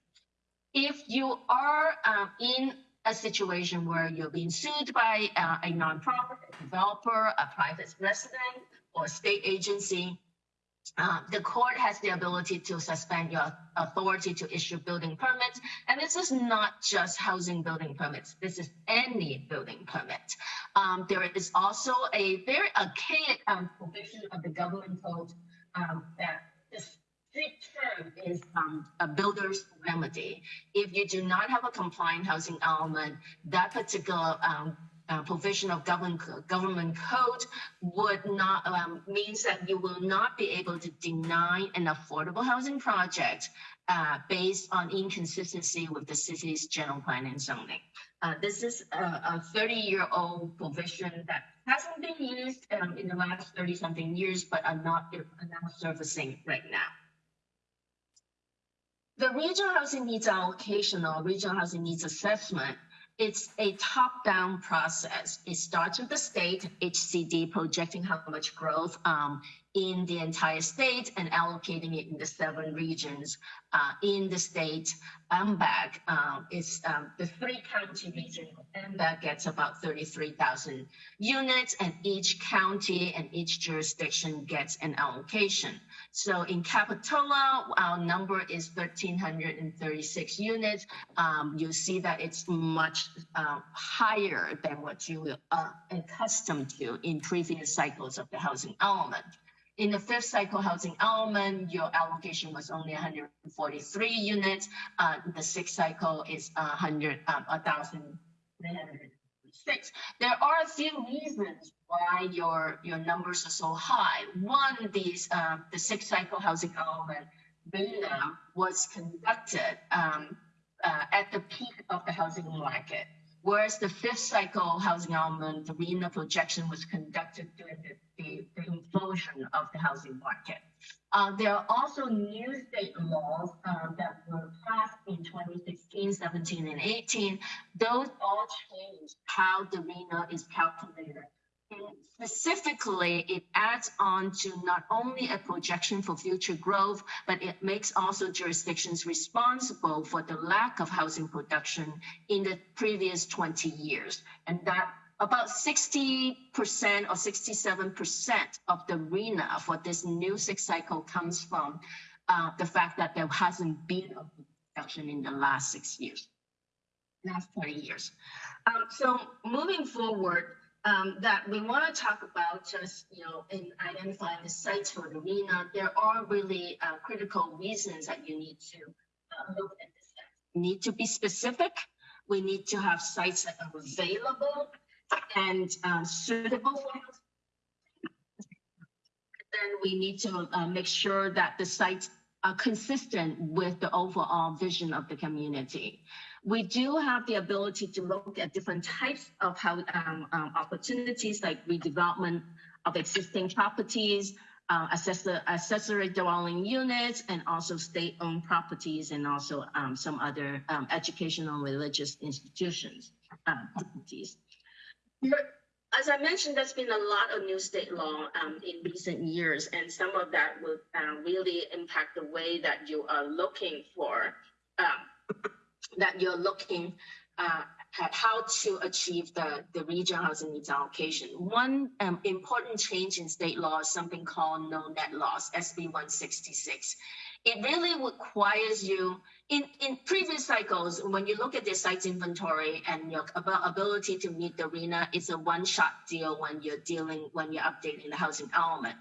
If you are um, in a situation where you're being sued by uh, a nonprofit, a developer, a private resident, or a state agency, uh, the court has the ability to suspend your authority to issue building permits. And this is not just housing building permits. This is any building permit. Um, there is also a very archaic um, provision of the government code um, that strict term is um, a builder's remedy. If you do not have a compliant housing element, that particular um, uh, provision of government government code would not um, means that you will not be able to deny an affordable housing project uh, based on inconsistency with the city's general plan and zoning. Uh, this is a, a 30-year-old provision that hasn't been used um, in the last 30-something years, but are not are now surfacing right now. The regional housing needs allocation or regional housing needs assessment, it's a top-down process. It starts with the state HCD projecting how much growth um, in the entire state and allocating it in the seven regions uh, in the state. MBAG um, is um, the three county region. MBAG gets about 33,000 units, and each county and each jurisdiction gets an allocation. So in Capitola, our number is 1,336 units. Um, you see that it's much uh, higher than what you are accustomed to in previous cycles of the housing element. In the fifth cycle housing element, your allocation was only 143 units. Uh, the sixth cycle is 100, um, 1,336. There are a few reasons why your your numbers are so high. One, these uh, the sixth cycle housing element data was conducted um, uh, at the peak of the housing market, whereas the fifth cycle housing element, the RHNA projection was conducted during the, the, the implosion of the housing market. Uh, there are also new state laws um, that were passed in 2016, 17, and 18. Those all changed how the RHNA is calculated. Specifically, it adds on to not only a projection for future growth, but it makes also jurisdictions responsible for the lack of housing production in the previous 20 years. And that about 60% or 67% of the RHNA for this new six cycle comes from uh, the fact that there hasn't been a production in the last six years, last 20 years. Um, so moving forward, um, that we want to talk about just, you know, in identifying the sites for the RHNA, there are really uh, critical reasons that you need to uh, look at this. Need to be specific. We need to have sites that are available and uh, suitable for. Then we need to uh, make sure that the sites are consistent with the overall vision of the community. We do have the ability to look at different types of how um, um, opportunities like redevelopment of existing properties, uh, accessor accessory dwelling units, and also state-owned properties, and also um, some other um, educational religious institutions uh, properties. As I mentioned, there's been a lot of new state law um, in recent years, and some of that will uh, really impact the way that you are looking for, uh, that you're looking uh, ha- how to achieve the, the regional housing needs allocation. One um, important change in state law is something called no net loss, SB 166. It really requires you, in, in previous cycles, when you look at the site's inventory and your ab- ability to meet the RHNA, it's a one-shot deal when you're dealing, when you're updating the housing element.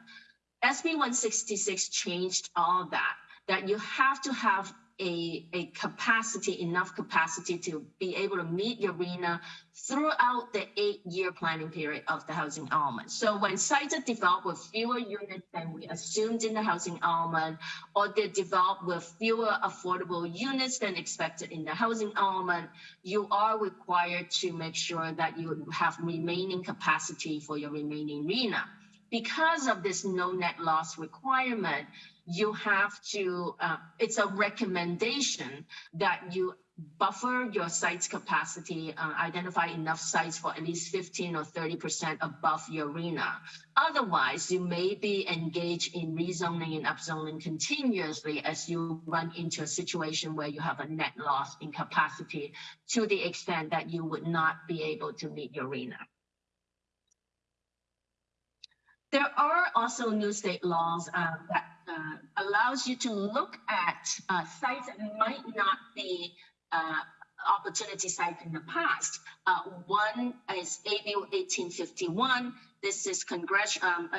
SB 166 changed all that, that you have to have a, a capacity, enough capacity to be able to meet the RHNA throughout the eight-year planning period of the housing element. So when sites are developed with fewer units than we assumed in the housing element, or they're developed with fewer affordable units than expected in the housing element, you are required to make sure that you have remaining capacity for your remaining RHNA because of this no net loss requirement, you have to, uh, it's a recommendation that you buffer your site's capacity, uh, identify enough sites for at least 15 or 30% above your RHNA. Otherwise, you may be engaged in rezoning and upzoning continuously as you run into a situation where you have a net loss in capacity to the extent that you would not be able to meet your RHNA. There are also new state laws uh, that uh, allows you to look at uh, sites that might not be uh, opportunity sites in the past. Uh, one is AB 1851. This is congress- um,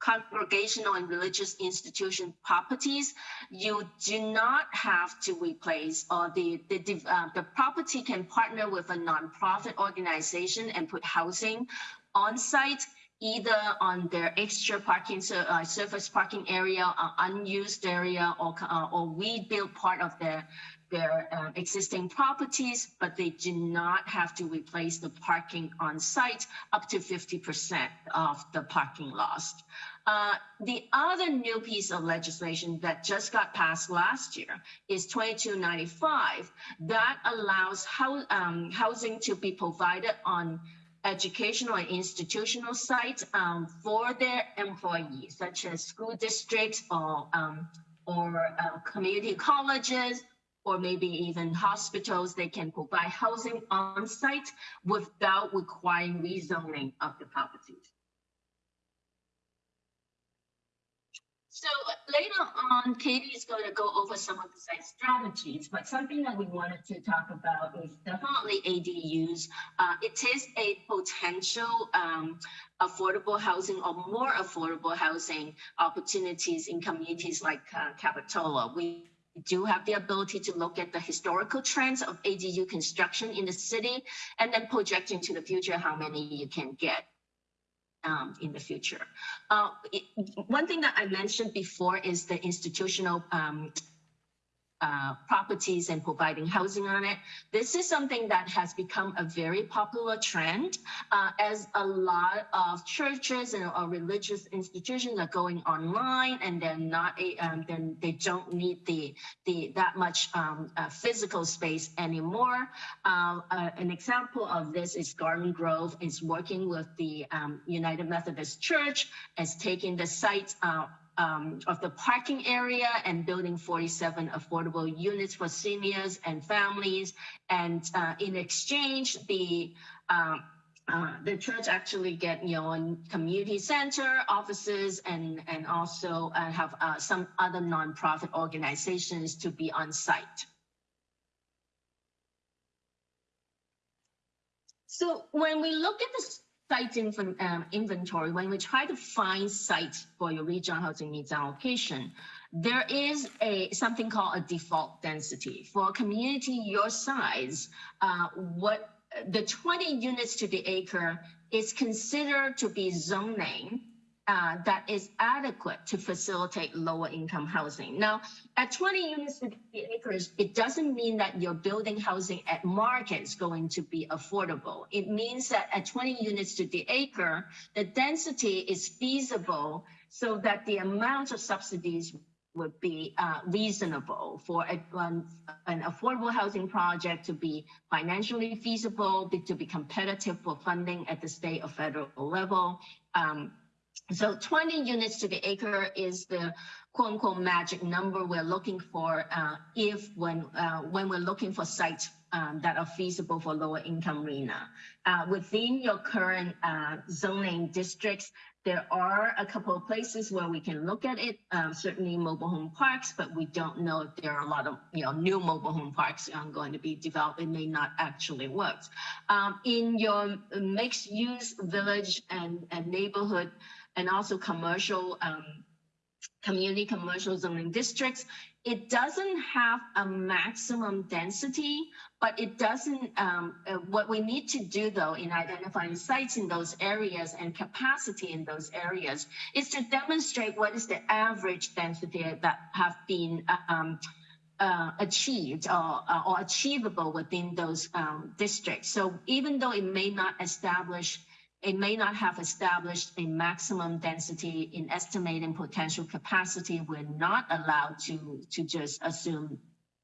congregational and religious institution properties. You do not have to replace or the the, uh, the property can partner with a nonprofit organization and put housing on site either on their extra parking, uh, surface parking area, uh, unused area, or, uh, or rebuild part of their, their uh, existing properties, but they do not have to replace the parking on site up to 50% of the parking lost. Uh, the other new piece of legislation that just got passed last year is 2295 that allows um, housing to be provided on educational and institutional sites um, for their employees, such as school districts or um, or uh, community colleges, or maybe even hospitals. They can provide housing on site without requiring rezoning of the properties. So later on, Katie is going to go over some of the site strategies, but something that we wanted to talk about is definitely ADUs. Uh, it is a potential um, affordable housing or more affordable housing opportunities in communities like uh, Capitola. We do have the ability to look at the historical trends of ADU construction in the city and then project into the future how many you can get um, in the future. Uh, it- one thing that I mentioned before is the institutional um, uh, properties and providing housing on it. This is something that has become a very popular trend uh, as a lot of churches and or religious institutions are going online and they're not a, um, then they don't need the the that much um, uh, physical space anymore. Um, uh, an example of this is Garden Grove is working with the um, United Methodist Church as taking the site uh, um, of the parking area and building 47 affordable units for seniors and families. And uh, in exchange, the um, uh, the church actually get you know a community center offices and and also uh, have uh, some other nonprofit organizations to be on site. So when we look at the site um, inventory, when we try to find sites for your regional housing needs allocation, there is a something called a default density for a community your size. Uh, what the 20 units to the acre is considered to be zoning uh, that is adequate to facilitate lower income housing. Now, at 20 units to the acres, it doesn't mean that your building housing at market is going to be affordable. It means that at 20 units to the acre, the density is feasible so that the amount of subsidies would be uh, reasonable for a, an, an affordable housing project to be financially feasible, to be competitive for funding at the state or federal level. Um, so 20 units to the acre is the quote unquote magic number we're looking for uh, if when uh, when we're looking for sites um, that are feasible for lower income RHNA. Uh, within your current uh, zoning districts, there are a couple of places where we can look at it, um, certainly mobile home parks, but we don't know if there are a lot of, you know, new mobile home parks um, going to be developed. It may not actually work. Um, in your mixed use village and, and neighborhood and also commercial, um, community commercial zoning districts, it doesn't have a maximum density, but it doesn't, um, uh, what we need to do though in identifying sites in those areas and capacity in those areas is to demonstrate what is the average density that have been, uh, um, uh, achieved or, uh, or achievable within those um, districts. So even though it may not establish it may not have established a maximum density in estimating potential capacity. We're not allowed to, to just assume,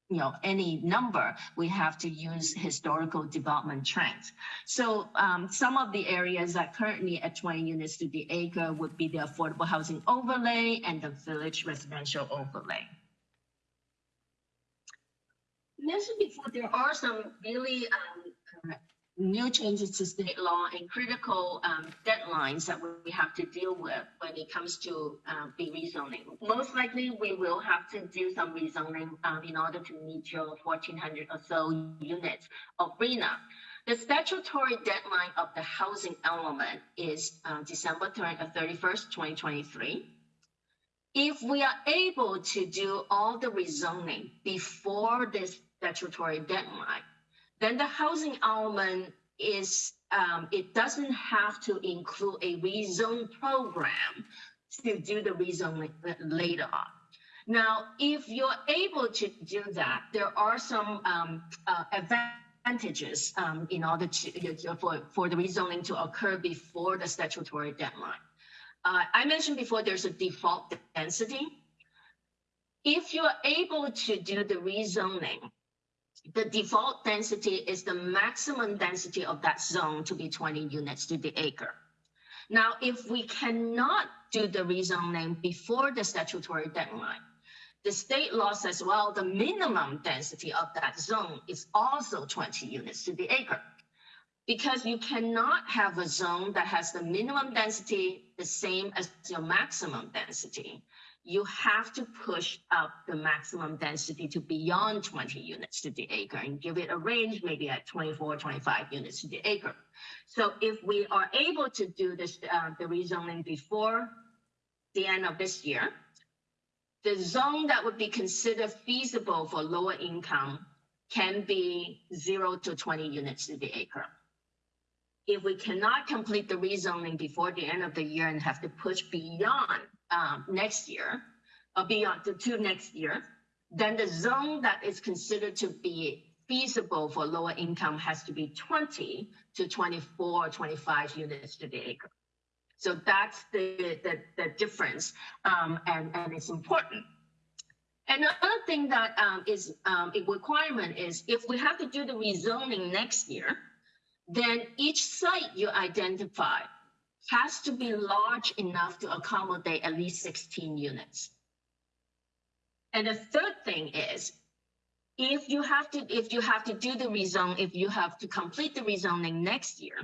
you know, any number. We have to use historical development trends. So um, some of the areas that currently at 20 units to the acre would be the affordable housing overlay and the village residential overlay. Mentioned before, there are some really um, new changes to state law and critical um, deadlines that we have to deal with when it comes to uh, the rezoning. Most likely, we will have to do some rezoning um, in order to meet your 1,400 or so units of RHNA. The statutory deadline of the housing element is uh, December 31st, 2023. If we are able to do all the rezoning before this statutory deadline, then the housing element is um, it doesn't have to include a rezone program to do the rezoning later on. Now, if you're able to do that, there are some um, uh, advantages um, in order to for, for the rezoning to occur before the statutory deadline. Uh, I mentioned before there's a default density. If you're able to do the rezoning the default density is the maximum density of that zone to be 20 units to the acre. Now, if we cannot do the rezoning before the statutory deadline, the state law says, well, the minimum density of that zone is also 20 units to the acre. Because you cannot have a zone that has the minimum density the same as your maximum density you have to push up the maximum density to beyond 20 units to the acre and give it a range maybe at 24, 25 units to the acre. So if we are able to do this, uh, the rezoning before the end of this year, the zone that would be considered feasible for lower income can be zero to 20 units to the acre. If we cannot complete the rezoning before the end of the year and have to push beyond um, next year, or beyond the two next year, then the zone that is considered to be feasible for lower income has to be 20 to 24 or 25 units to the acre. So that's the, the, the difference, um, and, and it's important. Another thing that um, is um, a requirement is if we have to do the rezoning next year, then each site you identify has to be large enough to accommodate at least 16 units. And the third thing is, if you have to, if you have to do the rezone, if you have to complete the rezoning next year,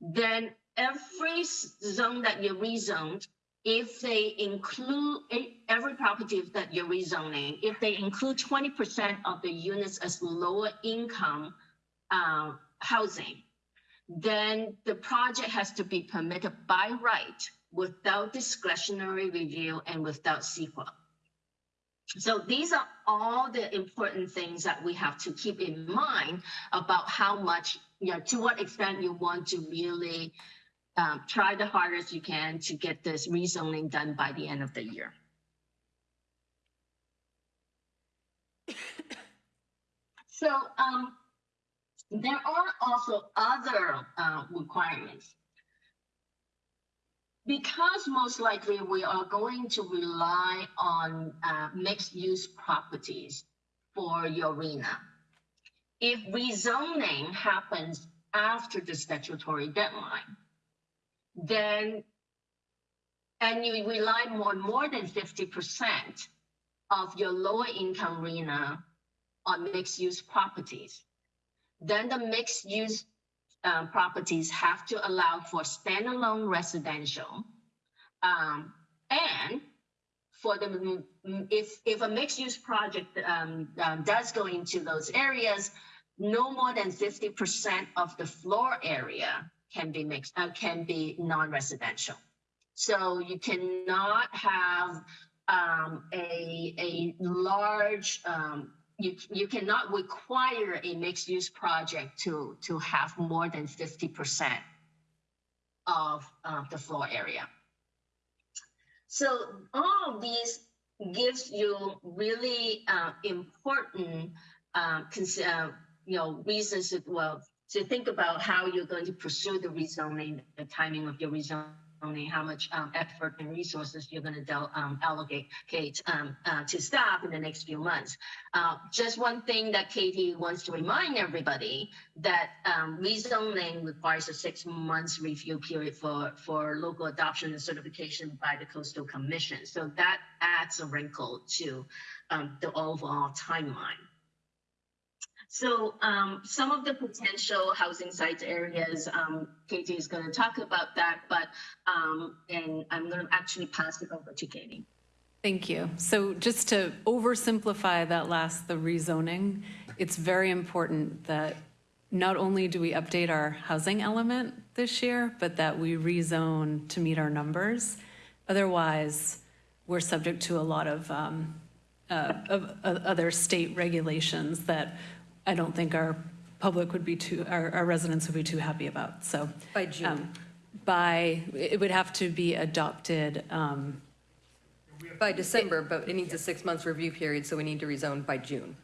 then every zone that you rezoned, if they include every property that you're rezoning, if they include 20% of the units as lower income uh, housing, then the project has to be permitted by right without discretionary review and without CEQA. So these are all the important things that we have to keep in mind about how much, you know, to what extent you want to really um, try the hardest you can to get this rezoning done by the end of the year. so um, there are also other uh, requirements. Because most likely we are going to rely on uh, mixed use properties for your RHNA. If rezoning happens after the statutory deadline, then, and you rely on more than 50% of your lower income RHNA on mixed use properties, then the mixed-use uh, properties have to allow for standalone residential. Um, and for the, mm, mm, if, if a mixed-use project um, um, does go into those areas, no more than 50% of the floor area can be mixed, uh, can be non-residential. So you cannot have um, a, a large, um, you, you cannot require a mixed-use project to, to have more than 50% of uh, the floor area. So all of these gives you really uh, important, uh, uh, you know, reasons that, well, to think about how you're going to pursue the rezoning, the timing of your rezoning, how much um, effort and resources you're going to um, allocate um, uh, to staff in the next few months. Uh, just one thing that Katie wants to remind everybody that um, rezoning requires a six months review period for, for local adoption and certification by the Coastal Commission. So that adds a wrinkle to um, the overall timeline. So um, some of the potential housing sites areas, um, Katie is going to talk about that, but um, and I'm going to actually pass it over to Katie. Thank you. So just to oversimplify that last, the rezoning, it's very important that not only do we update our housing element this year, but that we rezone to meet our numbers. Otherwise, we're subject to a lot of, um, uh, of, of other state regulations that I don't think our public would be too, our, our residents would be too happy about, so. By June. um, By, it would have to be adopted, um, By December, but it needs a six months review period, so we need to rezone by June.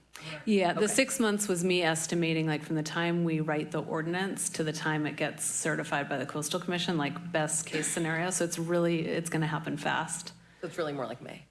Yeah, the six months was me estimating, like, from the time we write the ordinance to the time it gets certified by the coastal commission, like, best-case scenario, so it's really, it's gonna happen fast. So it's really more like May.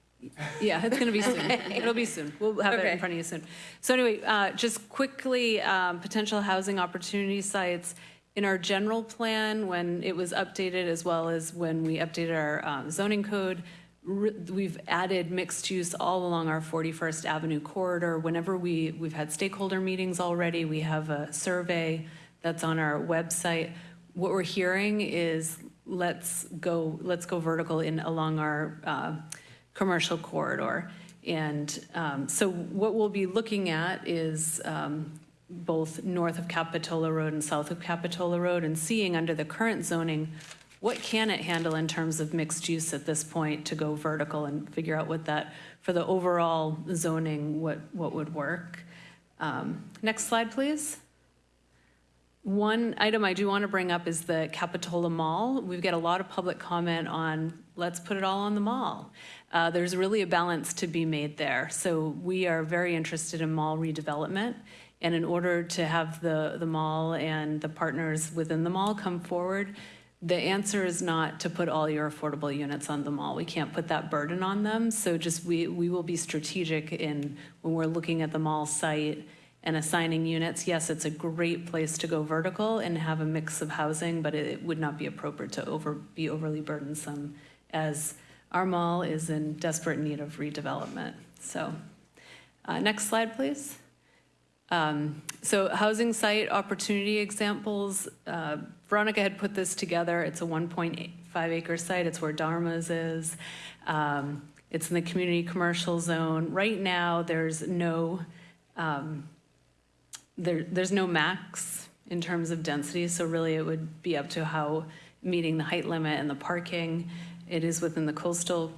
Yeah, it's gonna be soon. It'll be soon. We'll have it in front of you soon. So anyway, uh, just quickly, um, potential housing opportunity sites. In our general plan, when it was updated, as well as when we updated our um, zoning code, re- we've added mixed use all along our 41st Avenue corridor. Whenever we, we've had stakeholder meetings already, we have a survey that's on our website. What we're hearing is, let's go, let's go vertical in, along our uh, commercial corridor. And um, so what we'll be looking at is um, both north of Capitola Road and south of Capitola Road and seeing under the current zoning, what can it handle in terms of mixed use at this point to go vertical and figure out what that, for the overall zoning, what, what would work. Um, Next slide, please. One item I do want to bring up is the Capitola Mall. We've got a lot of public comment on, let's put it all on the mall. Uh, There's really a balance to be made there. So we are very interested in mall redevelopment. And in order to have the, the mall and the partners within the mall come forward, the answer is not to put all your affordable units on the mall. We can't put that burden on them. So just, we, we will be strategic in, when we're looking at the mall site and assigning units. Yes, it's a great place to go vertical and have a mix of housing, but it would not be appropriate to over, be overly burdensome as our mall is in desperate need of redevelopment. So, uh, next slide, please. Um, So housing site opportunity examples, uh, Veronica had put this together. It's a 1.5 acre site. It's where Dharma's is. Um, It's in the community commercial zone. Right now, there's no, um, there, there's no max in terms of density, so really it would be up to how meeting the height limit and the parking. It is within the coastal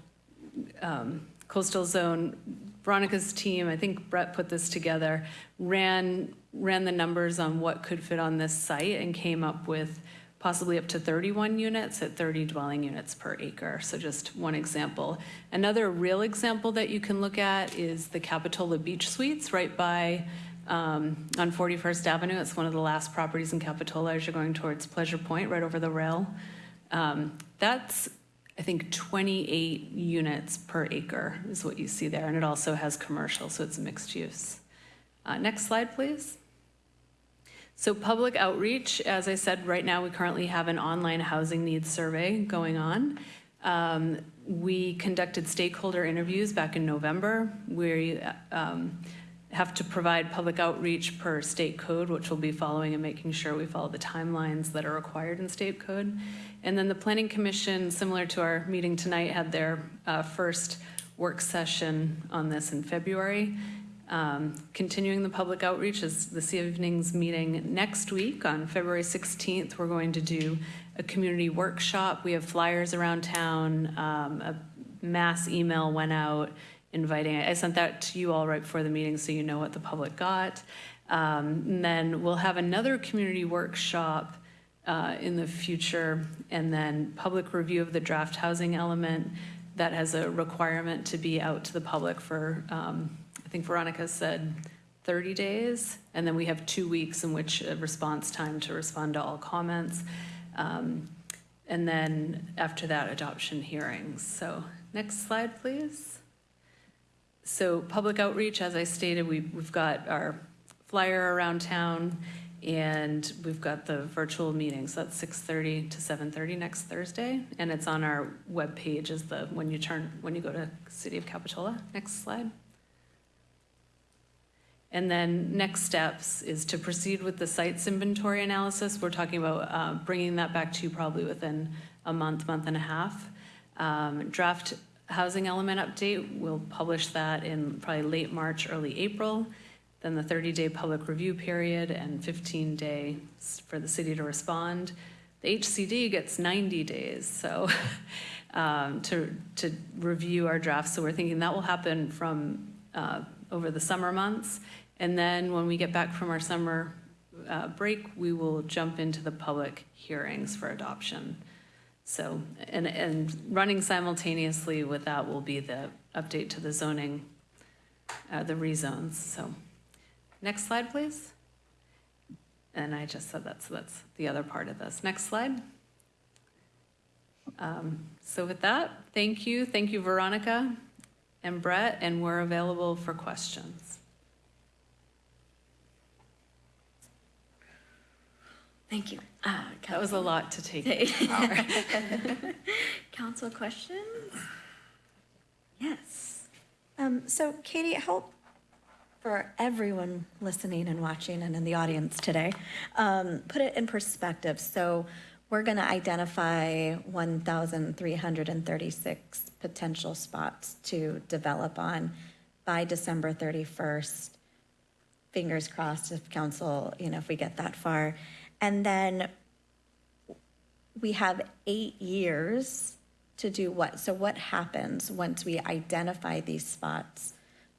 um, coastal zone. Veronica's team, I think Brett put this together, ran, ran the numbers on what could fit on this site and came up with possibly up to 31 units at 30 dwelling units per acre. So just one example. Another real example that you can look at is the Capitola Beach Suites right by, um, on 41st Avenue. It's one of the last properties in Capitola as you're going towards Pleasure Point, right over the rail. Um, That's I think 28 units per acre is what you see there, and it also has commercial, so it's mixed use. Uh, Next slide, please. So public outreach, as I said, right now, we currently have an online housing needs survey going on. Um, We conducted stakeholder interviews back in November. We, um, have to provide public outreach per state code, which we'll be following and making sure we follow the timelines that are required in state code. And then the Planning Commission, similar to our meeting tonight, had their uh, first work session on this in February. Um, Continuing the public outreach is this evening's meeting next week on February 16th. We're going to do a community workshop. We have flyers around town. Um, A mass email went out inviting, I sent that to you all right before the meeting so you know what the public got. Um, And then we'll have another community workshop uh, in the future, and then public review of the draft housing element that has a requirement to be out to the public for, um, I think Veronica said 30 days, and then we have two weeks in which a response time to respond to all comments. Um, And then after that, adoption hearings. So next slide, please. So public outreach, as I stated, we, we've got our flyer around town and we've got the virtual meetings. That's 6:30 to 7:30 next Thursday. And it's on our webpage as the, when you turn, when you go to City of Capitola. Next slide. And then next steps is to proceed with the sites inventory analysis. We're talking about uh, bringing that back to you probably within a month, month and a half. Um, Draft housing element update, we'll publish that in probably late March, early April. Then the 30-day public review period and 15-day for the city to respond. The HCD gets 90 days, so um, to, to review our drafts. So we're thinking that will happen from uh, over the summer months. And then when we get back from our summer uh, break, we will jump into the public hearings for adoption. So, and, and running simultaneously with that will be the update to the zoning, uh, the rezones, so. Next slide, please. And I just said that, so that's the other part of this. Next slide. Um, So with that, thank you, thank you Veronica and Brett, and we're available for questions. Thank you. Uh, That was a lot to take. Council questions? Yes. Um, so Katie, help for everyone listening and watching and in the audience today, um, put it in perspective. So we're going to identify 1,336 potential spots to develop on by December 31st. Fingers crossed if council, you know, if we get that far. And then we have eight years to do what? So what happens once we identify these spots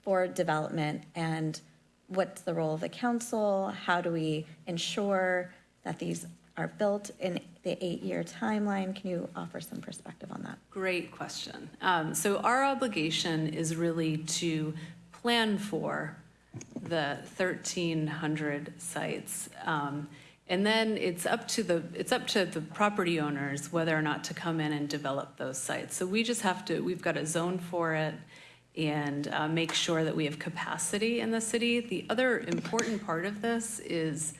for development? And what's the role of the council? How do we ensure that these are built in the eight-year timeline? Can you offer some perspective on that? Great question. Um, So our obligation is really to plan for the 1,300 sites. Um, And then it's up to the, it's up to the property owners whether or not to come in and develop those sites. So we just have to, we've got a zone for it and uh, make sure that we have capacity in the city. The other important part of this is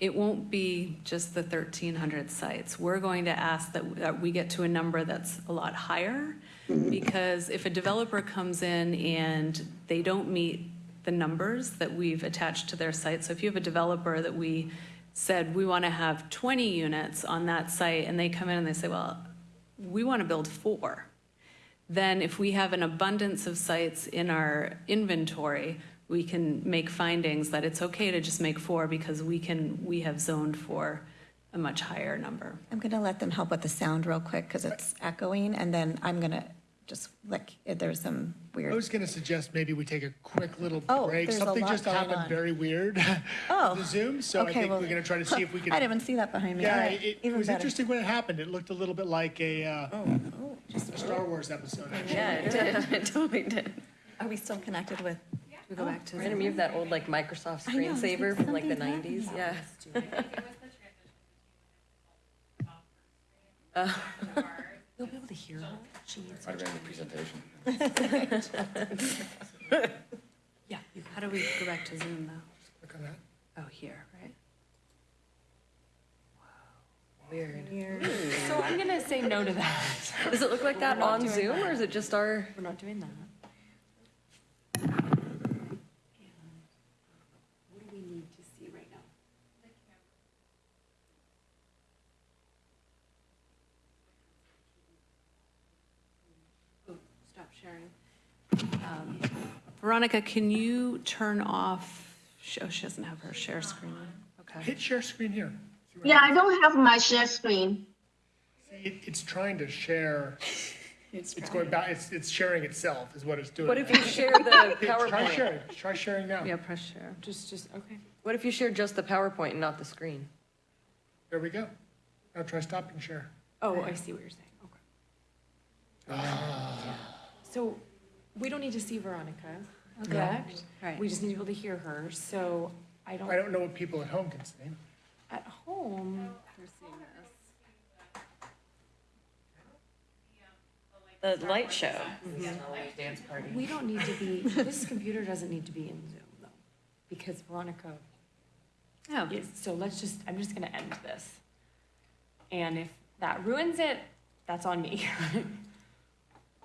it won't be just the 1,300 sites. We're going to ask that, that we get to a number that's a lot higher, because if a developer comes in and they don't meet the numbers that we've attached to their site, so if you have a developer that we said, we want to have 20 units on that site, and they come in and they say, well, we want to build four, then if we have an abundance of sites in our inventory, we can make findings that it's okay to just make four because we can, we have zoned for a much higher number. I'm going to let them help with the sound real quick because it's echoing, and then I'm going to just, like, if there's some weird. I was going to suggest maybe we take a quick little Oh, break. there's Something just happened on. very weird Oh, the Zoom, so I okay, think well- we're going to try to see if we can. I didn't even see that behind me. Yeah, right, it, it was better. interesting when it happened. It looked a little bit like a, uh, a Star Wars episode. actually. Yeah, it did, it totally did. Are we still connected with? Yeah. We go back to. Random, you have that old like Microsoft I know, it's like screensaver from like the nineties, yeah. It was the transition between You'll be able to hear her. Might have been the presentation. Yeah. How do we go back to Zoom though? Look on that. Oh, here, right? Wow. Weird. So I'm gonna say no to that. Does it look like that on Zoom or is it just our? We're not doing that. Veronica, can you turn off, oh, she doesn't have her share screen on. Okay. Hit share screen here. See what Yeah, I don't have my share screen. It, it's trying to share, it's going back, it's, it's sharing itself is what it's doing. What if you share the Okay, Try PowerPoint? sharing, try sharing now. Yeah, press share. Just, just, okay. What if you share just the PowerPoint and not the screen? There we go. Now try stopping share. Oh, I see what you're saying, okay. Ah. So, we don't need to see Veronica, correct? Right. We just need to be able to hear her, so I don't, I don't know what people at home can see. at home, we're seeing this. The light show. we don't need to be, this computer doesn't need to be in Zoom though, because Veronica Oh, is, so let's just, I'm just gonna end this. And if that ruins it, that's on me.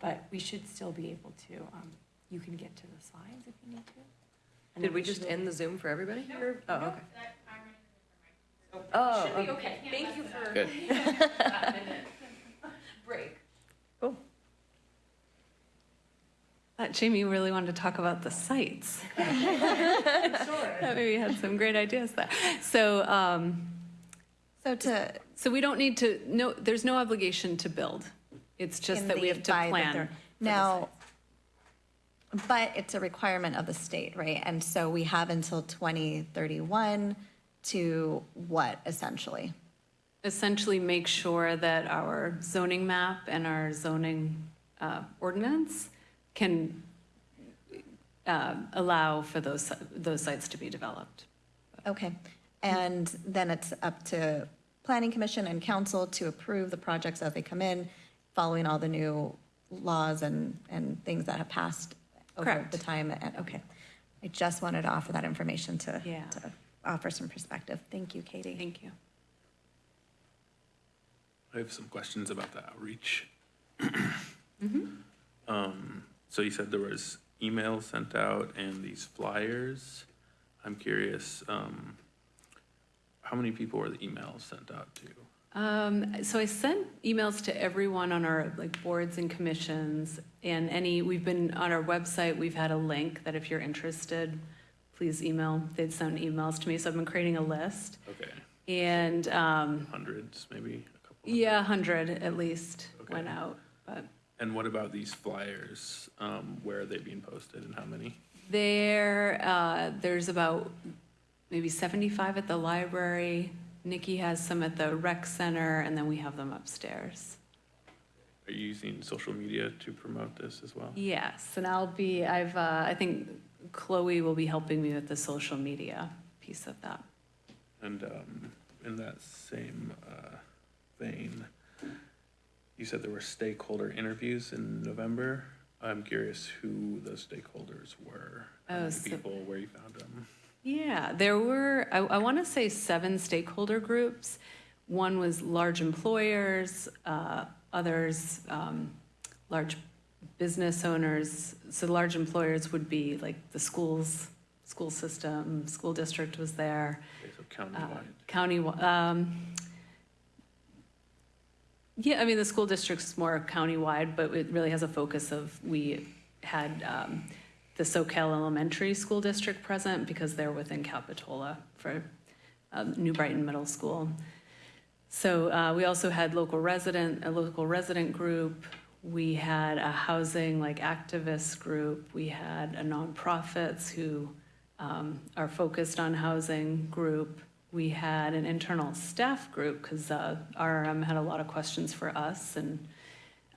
But we should still be able to, um, you can get to the slides if you need to. And Did we just end the Zoom for everybody? Oh, okay. Should be Oh, okay. okay, thank you for. Good. that minute. Break. Thought Jamie really wanted to talk about the sites. That maybe had some great ideas there. So, um, So to, so we don't need to, no, there's no obligation to build. It's just in that we the have to by the plan. third- for the Now, but it's a requirement of the state, right? And so we have until 2031 to what essentially? essentially make sure that our zoning map and our zoning uh, ordinance can uh, allow for those, those sites to be developed. Okay. And then it's up to planning commission and council to approve the projects as they come in, following all the new laws and, and things that have passed over Correct. the time. And, okay. I just wanted to offer that information to, Yeah. to offer some perspective. Thank you, Katie. Thank you. I have some questions about the outreach. Um, so you said there was emails sent out and these flyers. I'm curious, um, how many people were the emails sent out to? Um, so I sent emails to everyone on our like boards and commissions and any, we've been on our website, we've had a link that if you're interested, please email, they'd send emails to me. So I've been creating a list Okay, and, um, hundreds, maybe a couple? yeah, a hundred at least went out, but And what about these flyers? Um, where are they being posted and how many? there, uh, there's about maybe seventy-five at the library. Nikki has some at the rec center and then we have them upstairs. Are you using social media to promote this as well? Yes, and I'll be, I've, uh, I think Chloe will be helping me with the social media piece of that. And um, in that same uh, vein, you said there were stakeholder interviews in November. I'm curious who those stakeholders were, Oh, so- people, where you found them. Yeah, there were, I, I want to say seven stakeholder groups. One was large employers, uh, others, um, large business owners. So large employers would be like the schools, school system, school district was there. Okay, so uh. County, um, yeah, I mean, the school district's more countywide, but it really has a focus of, we had, um, the Soquel Elementary School District present because they're within Capitola for, um, New Brighton Middle School. So, uh, we also had local resident, a local resident group. We had a housing like activist group. We had a nonprofits who, um, are focused on housing group. We had an internal staff group because uh, RRM had a lot of questions for us and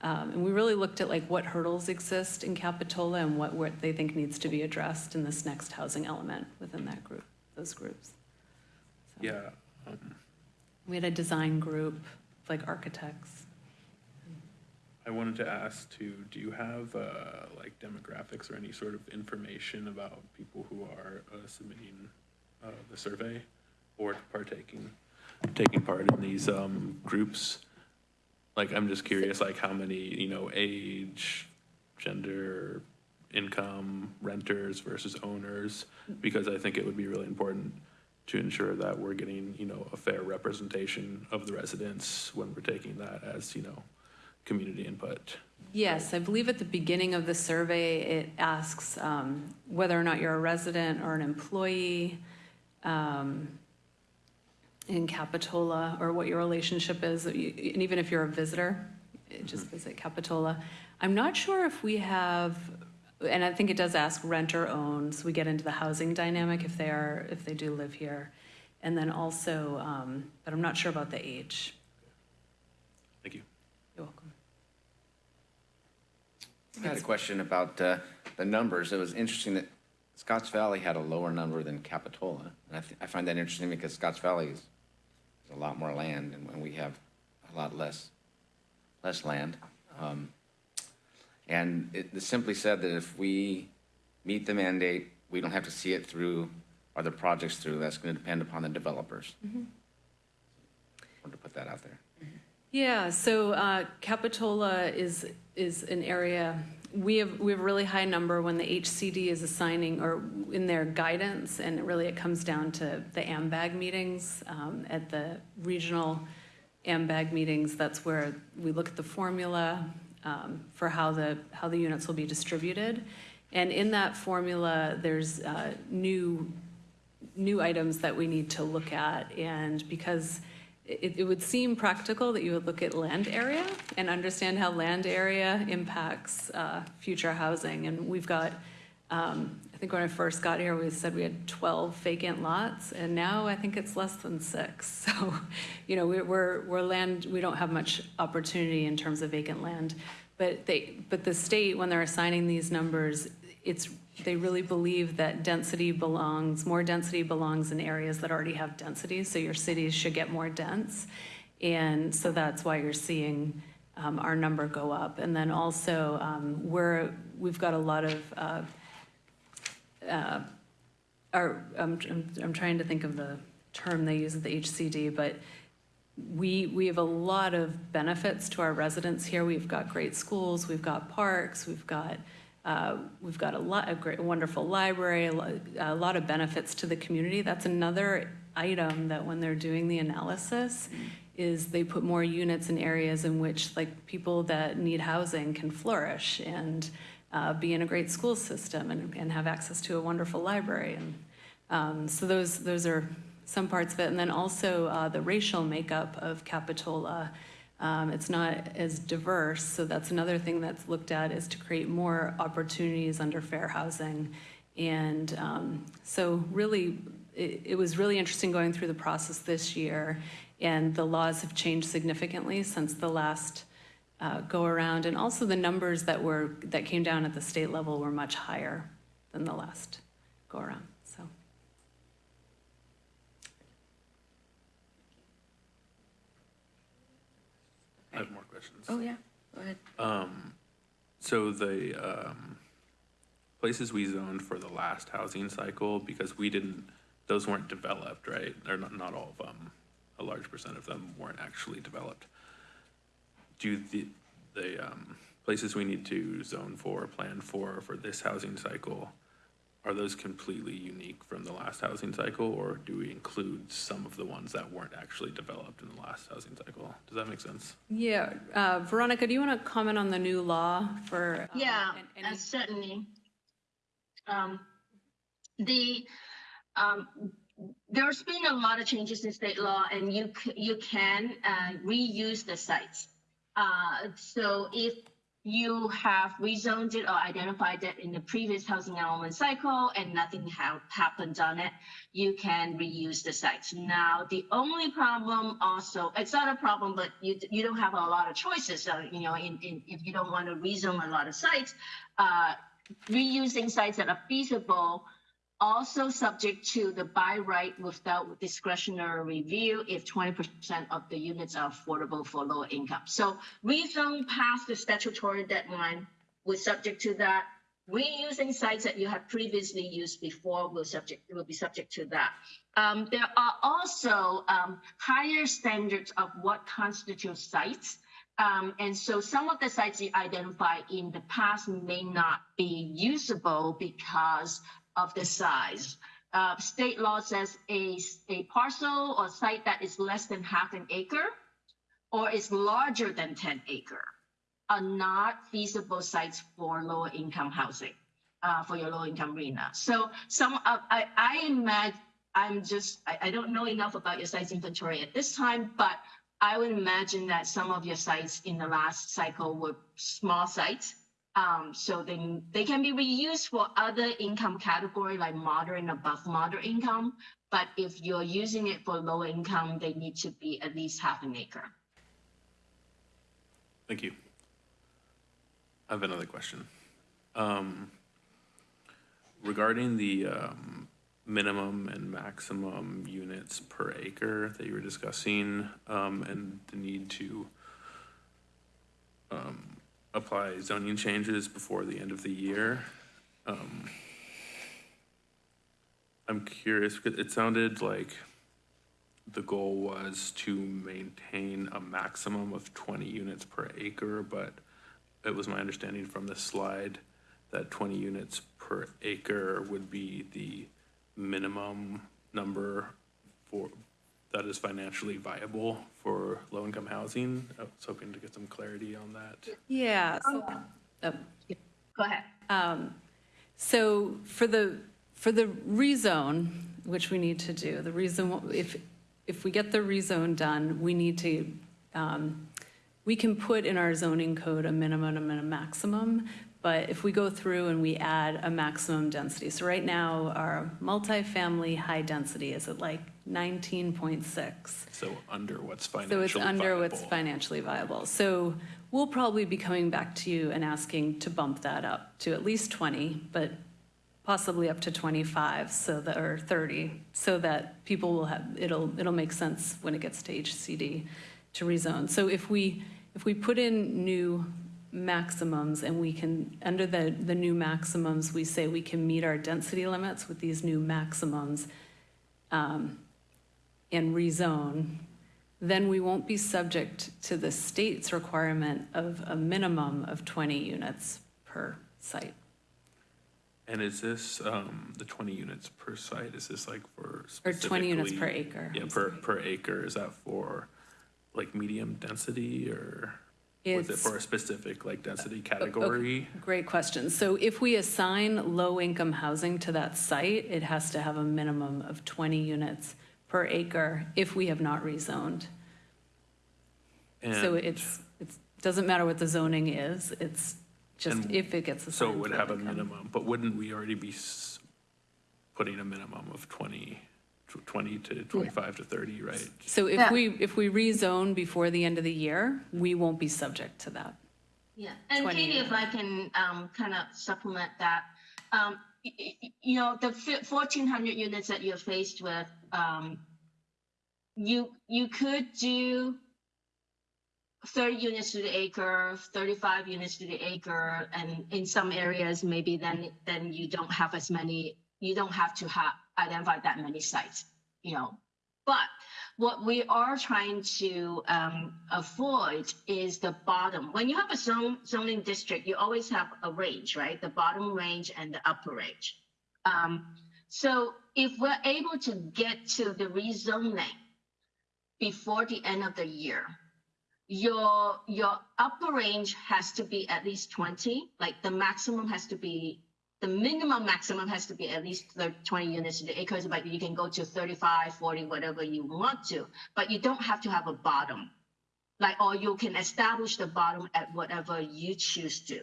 um, and we really looked at like what hurdles exist in Capitola and what, what they think needs to be addressed in this next housing element within that group, those groups. So, Yeah, um, We had a design group, like architects. I wanted to ask too, do you have uh, like demographics or any sort of information about people who are uh, submitting uh, the survey or partaking, taking part in these um, groups? Like, I'm just curious, like how many, you know, age, gender, income, renters versus owners? Because I think it would be really important to ensure that we're getting, you know, a fair representation of the residents when we're taking that as, you know, community input. Yes, I believe at the beginning of the survey, it asks um, whether or not you're a resident or an employee um, in Capitola, or what your relationship is, and even if you're a visitor, eh, just visit Capitola. I'm not sure if we have, and I think it does ask rent or own, so we get into the housing dynamic if they are, if they do live here. And then also, um, but I'm not sure about the age. Thank you. You're welcome. I had a question about uh, the numbers. It was interesting that Scotts Valley had a lower number than Capitola. And I, th- I find that interesting because Scotts Valley is, is a lot more land and, we have a lot less, less land. Um, and it, it simply said that if we meet the mandate, we don't have to see it through or the projects through. That's going to depend upon the developers. Wanted to put that out there. Yeah, so uh, Capitola is, is an area, we have, we have a really high number when the HCD is assigning, or in their guidance, and really it comes down to the AMBAG meetings. um, At the regional AMBAG meetings, that's where we look at the formula um, for how the, how the units will be distributed. And in that formula, there's uh, new new items that we need to look at. And because it, it would seem practical that you would look at land area and understand how land area impacts uh, future housing. And we've got, um, I think when I first got here, we said we had 12 vacant lots, and now I think it's less than six. So, you know, we're, we're, we're land, we don't have much opportunity in terms of vacant land. But they, but the state, when they're assigning these numbers, it's, they really believe that density belongs, more density belongs in areas that already have density, so your cities should get more dense. And so that's why you're seeing um, our number go up. And then also, um, we're, we've got a lot of, uh, uh, our, I'm, I'm- I'm trying to think of the term they use at the HCD, but we, we have a lot of benefits to our residents here. We've got great schools, we've got parks, we've got, uh, we've got a lot, a great, wonderful library, a lot of benefits to the community. That's another item that when they're doing the analysis, is they put more units in areas in which like people that need housing can flourish and uh, be in a great school system and, and have access to a wonderful library. And um, so those, those are some parts of it. And then also uh, the racial makeup of Capitola. Um, it's not as diverse, so that's another thing that's looked at is to create more opportunities under fair housing. And um, so really, it, it was really interesting going through the process this year. And the laws have changed significantly since the last uh, go around. And also the numbers that were, that came down at the state level were much higher than the last go around, so. I have more questions. Oh, yeah, go ahead. Um, so the, um, places we zoned for the last housing cycle, because we didn't, those weren't developed, right? Or not, not all of them, a large percent of them weren't actually developed. Do the, the, um, places we need to zone for, plan for, for this housing cycle, are those completely unique from the last housing cycle, or do we include some of the ones that weren't actually developed in the last housing cycle? Does that make sense? Yeah, uh, Veronica, do you want to comment on the new law for? um, Yeah, an- uh, any- certainly. Um, The, um, there's been a lot of changes in state law and you, c- you can uh, reuse the sites. Uh, So if you have rezoned it or identified it in the previous housing element cycle and nothing ha- happened on it, you can reuse the sites. Now, the only problem also, it's not a problem, but you, you don't have a lot of choices. So, you know, in, in, if you don't want to rezone a lot of sites, uh, reusing sites that are feasible, also subject to the buy right without discretionary review if 20% of the units are affordable for lower income. So rezone past the statutory deadline was subject to that. Reusing sites that you have previously used before will subject will be subject to that. Um, there are also um, higher standards of what constitutes sites. Um, and so some of the sites you identify in the past may not be usable because of the size. Uh, state law says a, a parcel or site that is less than half an acre or is larger than 10 acre are not feasible sites for lower income housing, uh, for your low income arena. So some of, I, I imagine, I'm just, I, I don't know enough about your sites inventory at this time, but I would imagine that some of your sites in the last cycle were small sites. Um, so they, they can be reused for other income category like moderate and above moderate income. But if you're using it for low income, they need to be at least half an acre. Thank you. I have another question. Um, Regarding the um, minimum and maximum units per acre that you were discussing, um, and the need to um, apply zoning changes before the end of the year. um, I'm curious, because it sounded like the goal was to maintain a maximum of 20 units per acre, but it was my understanding from this slide that 20 units per acre would be the minimum number for, that is financially viable for low-income housing. I was hoping to get some clarity on that. Yeah. so- oh, Go ahead. Um, So for the, for the rezone, which we need to do, the reason, if, if we get the rezone done, we need to, um, we can put in our zoning code a minimum and a maximum, but if we go through and we add a maximum density, so right now, our multifamily high density is at like 19.6. So under what's financially So it's under what's financially viable. So we'll probably be coming back to you and asking to bump that up to at least 20, but possibly up to 25, so that, or 30, so that people will have, it'll, it'll make sense when it gets to HCD to rezone. So if we, if we put in new maximums and we can, under the, the new maximums, we say we can meet our density limits with these new maximums, um, and rezone, then we won't be subject to the state's requirement of a minimum of 20 units per site. And is this, um, the 20 units per site, is this like for Or 20 units per acre, Yeah, I'm per, per acre, is that for like medium density or was it for a specific like density category? Great question. So if we assign low-income housing to that site, it has to have a minimum of 20 units per acre if we have not rezoned. So And it's, it's, doesn't matter what the zoning is, it's just And if it gets a So it would to have a income. minimum, but wouldn't we already be s- putting a minimum of 20, tw- 20 to 25 to 30, right? So if Yeah. we, if we rezone before the end of the year, we won't be subject to that. Yeah, and 20 Katie, if I can um, kind of supplement that, um, y- y- you know, the fourteen hundred units that you're faced with, um, you you could do thirty units to the acre, thirty-five units to the acre, and in some areas maybe then then you don't have as many. You don't have to have identify that many sites, you know. But what we are trying to um, avoid is the bottom. When you have a zone, zoning district, you always have a range, right? The bottom range and the upper range. Um, so if we're able to get to the rezoning before the end of the year, your your upper range has to be at least 20 like the maximum has to be the minimum maximum has to be at least thir- 20 units to the acres but you can go to 35 40 whatever you want to but you don't have to have a bottom like or you can establish the bottom at whatever you choose to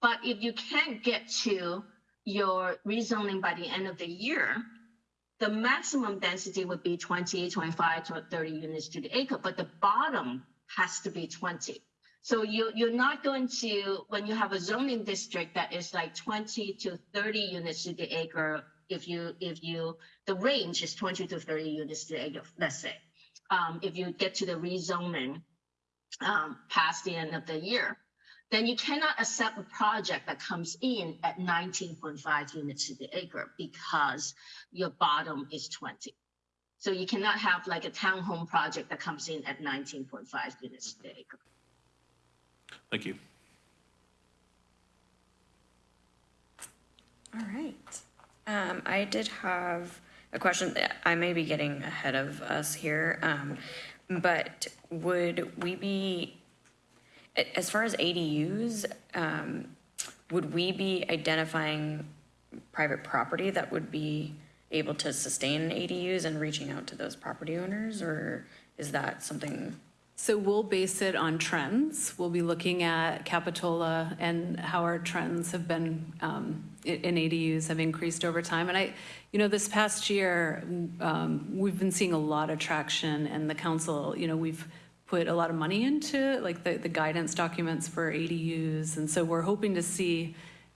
but if you can't get to your rezoning by the end of the year the maximum density would be 20, 25 to 30 units to the acre, but the bottom has to be 20. So you, you're not going to, when you have a zoning district that is like 20 to 30 units to the acre, if you, if you, the range is 20 to 30 units to the acre, let's say. Um, if you get to the rezoning, um, past the end of the year, then you cannot accept a project that comes in at 19.5 units to the acre because your bottom is 20. So you cannot have like a townhome project that comes in at 19.5 units to the acre. Thank you. All right. Um, I did have a question that I may be getting ahead of us here. Um, but would we be, As far as ADUs, um, would we be identifying private property that would be able to sustain ADUs and reaching out to those property owners? Or is that something, So we'll base it on trends. We'll be looking at Capitola and how our trends have been um, in ADUs have increased over time. And I, you know, this past year, um, we've been seeing a lot of traction and the council, you know, we've put a lot of money into like the, the guidance documents for ADUs. And so we're hoping to see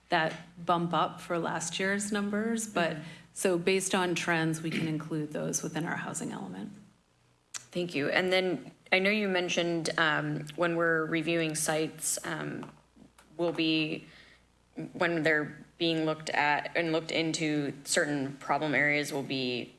that bump up for last year's numbers. But so based on trends, we can include those within our housing element. thank you. And then I know you mentioned um, when we're reviewing sites, um, will be, when they're being looked at and looked into, certain problem areas will be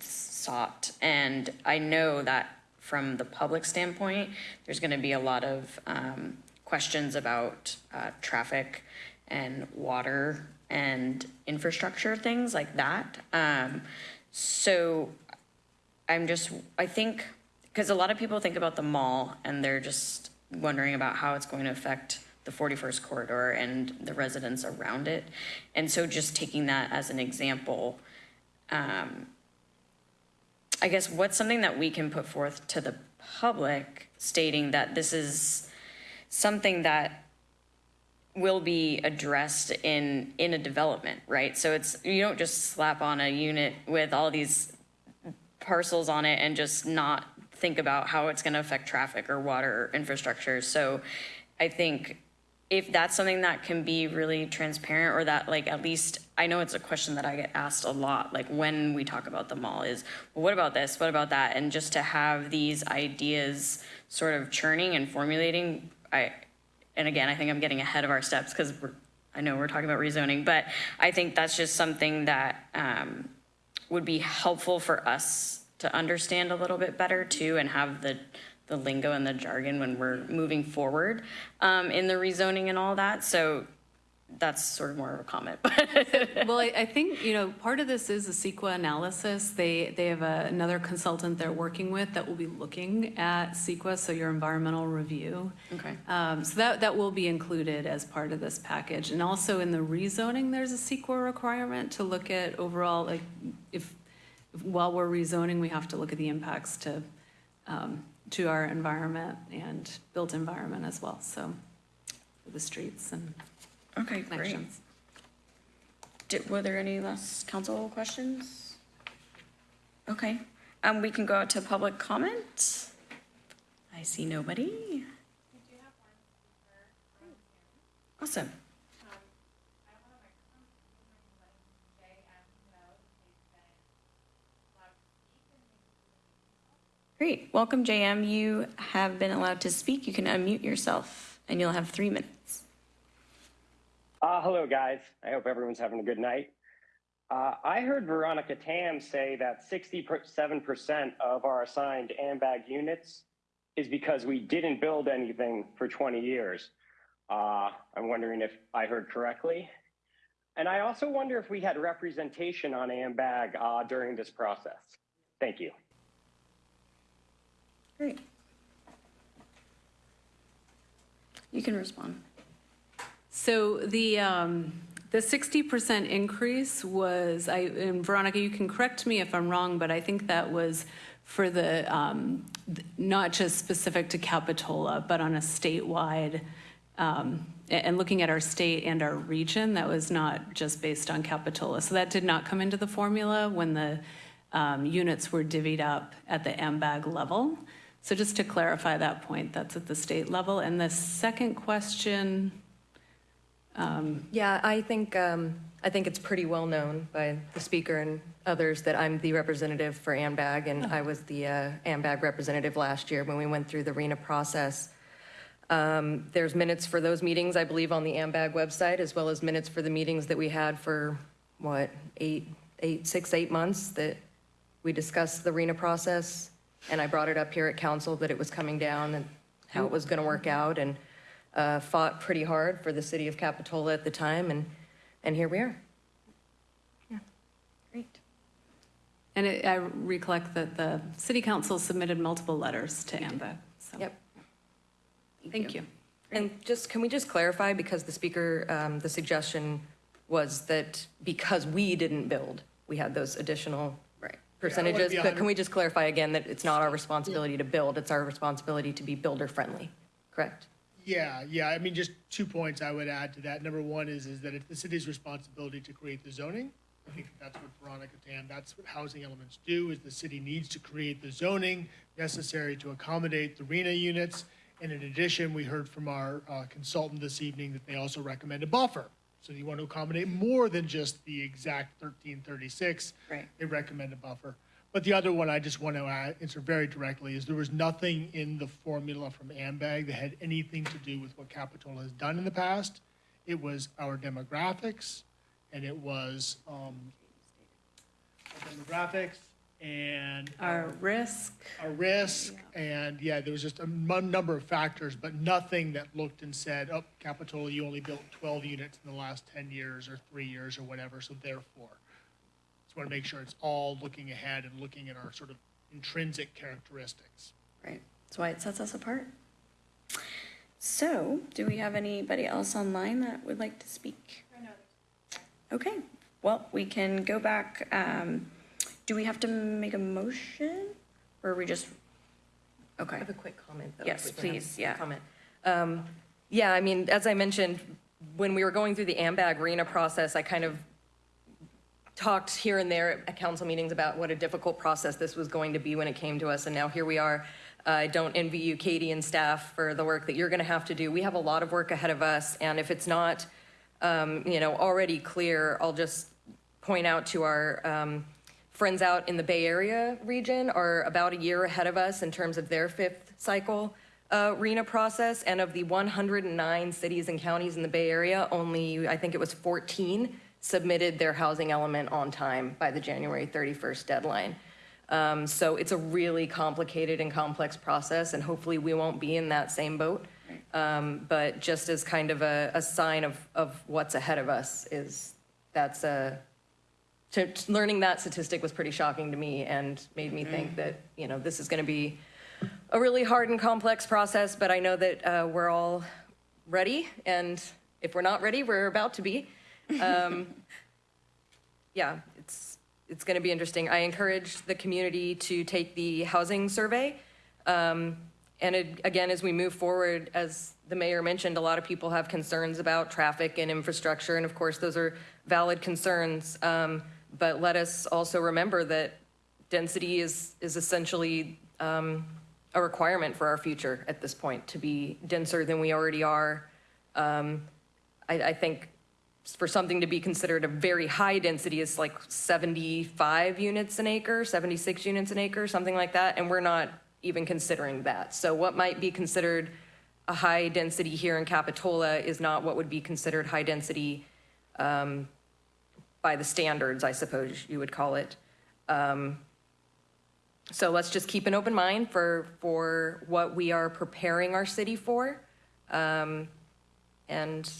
sought. And I know that from the public standpoint, there's going to be a lot of um, questions about uh, traffic and water and infrastructure, things like that. Um, so I'm just, I think, because a lot of people think about the mall and they're just wondering about how it's going to affect the 41st corridor and the residents around it. And so just taking that as an example, um, I guess what's something that we can put forth to the public stating that this is something that will be addressed in, in a development, right? So it's, you don't just slap on a unit with all these parcels on it and just not think about how it's going to affect traffic or water infrastructure. So I think if that's something that can be really transparent or that like at least I know it's a question that I get asked a lot like when we talk about the mall is well, what about this what about that and just to have these ideas sort of churning and formulating I and again I think I'm getting ahead of our steps because I know we're talking about rezoning but I think that's just something that um, would be helpful for us to understand a little bit better too and have the the lingo and the jargon when we're moving forward um, in the rezoning and all that. So that's sort of more of a comment. Well, I, I think, you know, part of this is a CEQA analysis. They, they have a- another consultant they're working with that will be looking at CEQA, so your environmental review. Okay. Um, So that, that will be included as part of this package. And also in the rezoning, there's a CEQA requirement to look at overall, like, if, if- while we're rezoning, we have to look at the impacts to, um, to our environment and built environment as well, so, the streets and Okay, great. connections. Did, were there any last council questions? Okay, um, we can go out to public comment. I see nobody. Awesome. Great. Welcome, JM. You have been allowed to speak. You can unmute yourself and you'll have three minutes. Uh, hello, guys. I hope everyone's having a good night. Uh, I heard Veronica Tam say that 67% of our assigned AMBAG units is because we didn't build anything for 20 years. Uh, I'm wondering if I heard correctly. And I also wonder if we had representation on AMBAG uh, during this process. Thank you. Great. You can respond. So the, um, the 60% increase was, I, and Veronica, you can correct me if I'm wrong, but I think that was for the, um, not just specific to Capitola, but on a statewide, um, and looking at our state and our region, that was not just based on Capitola. So that did not come into the formula when the um, units were divvied up at the AMBAG level. So just to clarify that point, that's at the state level. And the second question, Yeah, I think, um, I think it's pretty well known by the speaker and others that I'm the representative for AMBAG, and I was the uh, AMBAG representative last year when we went through the RHNA process. Um, There's minutes for those meetings, I believe, on the AMBAG website, as well as minutes for the meetings that we had for, what, eight, eight, six, eight months that we discussed the RHNA process. And I brought it up here at council that it was coming down and how it was going to work out, and uh, fought pretty hard for the city of Capitola at the time, and, and here we are. Yeah, great. and it- I recollect that the city council submitted multiple letters to AMBAG. so. Yep. Thank you. And just, can we just clarify, because the speaker, um, the suggestion was that because we didn't build, we had those additional percentages, but can we just clarify again that it's not our responsibility to build, it's our responsibility to be builder-friendly, correct? Yeah, yeah, I mean, just two points I would add to that. Number one is, is that it's the city's responsibility to create the zoning. I think that's what Veronica Tam, that's what housing elements do, is the city needs to create the zoning necessary to accommodate the RHNA units. And in addition, we heard from our uh, consultant this evening that they also recommend a buffer. So you want to accommodate more than just the exact thirteen thirty-six. Right. They recommend a buffer. But the other one I just want to answer very directly is there was nothing in the formula from AMBAG that had anything to do with what Capitola has done in the past. It was our demographics, and it was, um, demographics and. Our risk. Our risk, and yeah, there was just a number of factors, but nothing that looked and said, oh, Capitola, you only built twelve units in the last ten years or three years or whatever, so therefore. Just want to make sure it's all looking ahead and looking at our sort of intrinsic characteristics. Right, that's why it sets us apart. So, do we have anybody else online that would like to speak? Okay, well, we can go back, um, do we have to make a motion? Or are we just, okay. I have a quick comment, though. Yes, if we can have please, yeah. Comment. Um, Yeah, I mean, as I mentioned, when we were going through the AMBAG RHNA process, I kind of talked here and there at council meetings about what a difficult process this was going to be when it came to us, and now here we are. I don't envy you, Katie and staff, for the work that you're going to have to do. We have a lot of work ahead of us, and if it's not, um, you know, already clear, I'll just point out to our um, friends out in the Bay Area region are about a year ahead of us in terms of their fifth cycle uh, RHNA process. And of the 109 cities and counties in the Bay Area, only, I think it was 14 submitted their housing element on time by the January 31st deadline. Um, So it's a really complicated and complex process, and hopefully we won't be in that same boat. Um, But just as kind of a, a sign of, of what's ahead of us is, that's a, to, learning that statistic was pretty shocking to me and made me think that, you know, this is going to be a really hard and complex process, but I know that uh, we're all ready, and if we're not ready, we're about to be. Um, yeah, it's, it's going to be interesting. I encourage the community to take the housing survey. Um, And it, again, as we move forward, as the mayor mentioned, a lot of people have concerns about traffic and infrastructure, and of course, those are valid concerns. Um, But let us also remember that density is, is essentially um, a requirement for our future at this point, to be denser than we already are. Um, I, I think for something to be considered a very high density is like 75 units an acre, 76 units an acre, something like that, and we're not even considering that. So what might be considered a high density here in Capitola is not what would be considered high density um, by the standards, I suppose you would call it. Um, So let's just keep an open mind for, for what we are preparing our city for. Um, And,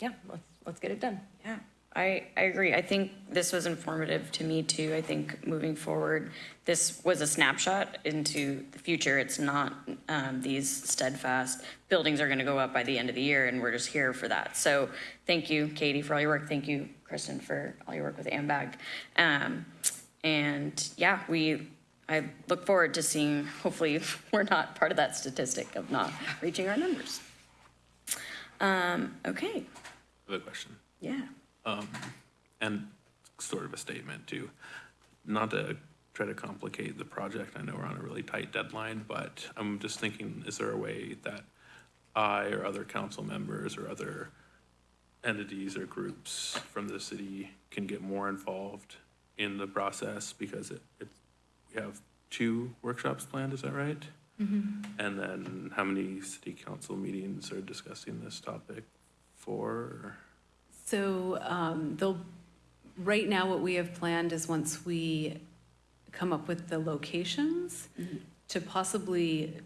yeah, let's, let's get it done. Yeah, I, I agree. I think this was informative to me too. I think moving forward, this was a snapshot into the future. It's not um, these steadfast buildings are going to go up by the end of the year and we're just here for that. So thank you, Katie, for all your work. Thank you, Kristen, for all your work with AMBAG. Um, and yeah, we, I look forward to seeing, hopefully, we're not part of that statistic of not reaching our numbers. Um, okay, have question. yeah. Um, and sort of a statement too. Not to try to complicate the project, I know we're on a really tight deadline, but I'm just thinking, is there a way that I or other council members or other entities or groups from the city can get more involved in the process? Because it, it, we have two workshops planned, is that right? And then how many city council meetings are discussing this topic for? So um, they'll, right now, what we have planned is once we come up with the locations, to possibly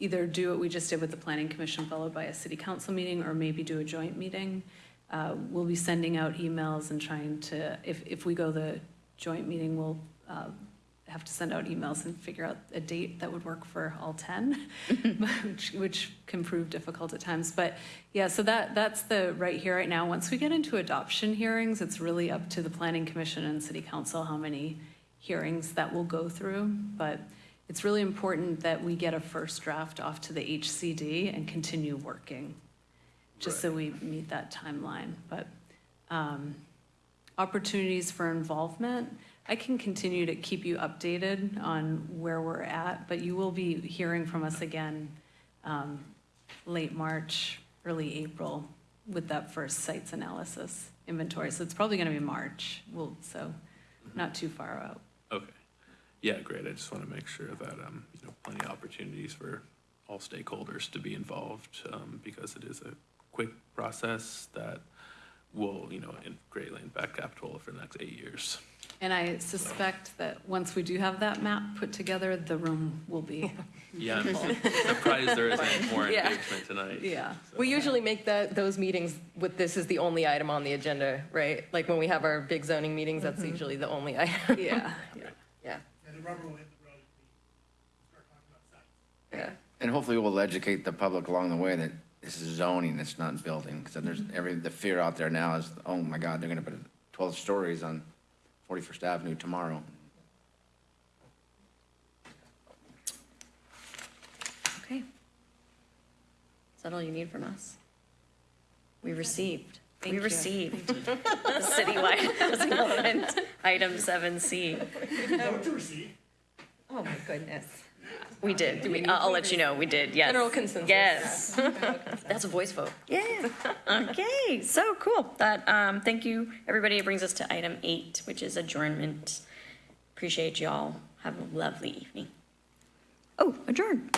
either do what we just did with the planning commission followed by a city council meeting, or maybe do a joint meeting. Uh, We'll be sending out emails and trying to, if, if we go the joint meeting, we'll uh, have to send out emails and figure out a date that would work for all 10, which, which can prove difficult at times. But yeah, so that, that's the right here, right now. Once we get into adoption hearings, it's really up to the planning commission and city council how many hearings that will go through. But it's really important that we get a first draft off to the HCD and continue working, just so we meet that timeline. But um, opportunities for involvement, I can continue to keep you updated on where we're at, but you will be hearing from us again um, late March, early April with that first sites analysis inventory. So it's probably going to be March, well, so not too far out. Okay. Yeah, great. I just want to make sure that, um, you know, plenty of opportunities for all stakeholders to be involved, um, because it is a quick process that will, you know, greatly impact Capitola for the next eight years. And I suspect that once we do have that map put together, the room will be. Yeah, I'm surprised there isn't more Yeah. engagement tonight. Yeah. We usually make that, those meetings with this as the only item on the agenda, right? Like when we have our big zoning meetings, that's mm-hmm. usually the only item. Yeah. Yeah, And the rubber will hit the road. if we start talking about sites. yeah. And hopefully we'll educate the public along the way that this is zoning, it's not building. Because there's every, the fear out there now is, oh my God, they're gonna put 12 stories on 41st Avenue tomorrow. Okay. Is that all you need from us? We received, we you. received the citywide housing element, item seven C. Vote to receive. Oh, my goodness. We did. We- I'll, I'll let you know, we did, yes. General consensus. Yes. That's a voice vote. Yeah. Okay, so cool. That, um, thank you, everybody. It brings us to item eight, which is adjournment. Appreciate y'all. Have a lovely evening. Oh, adjourn.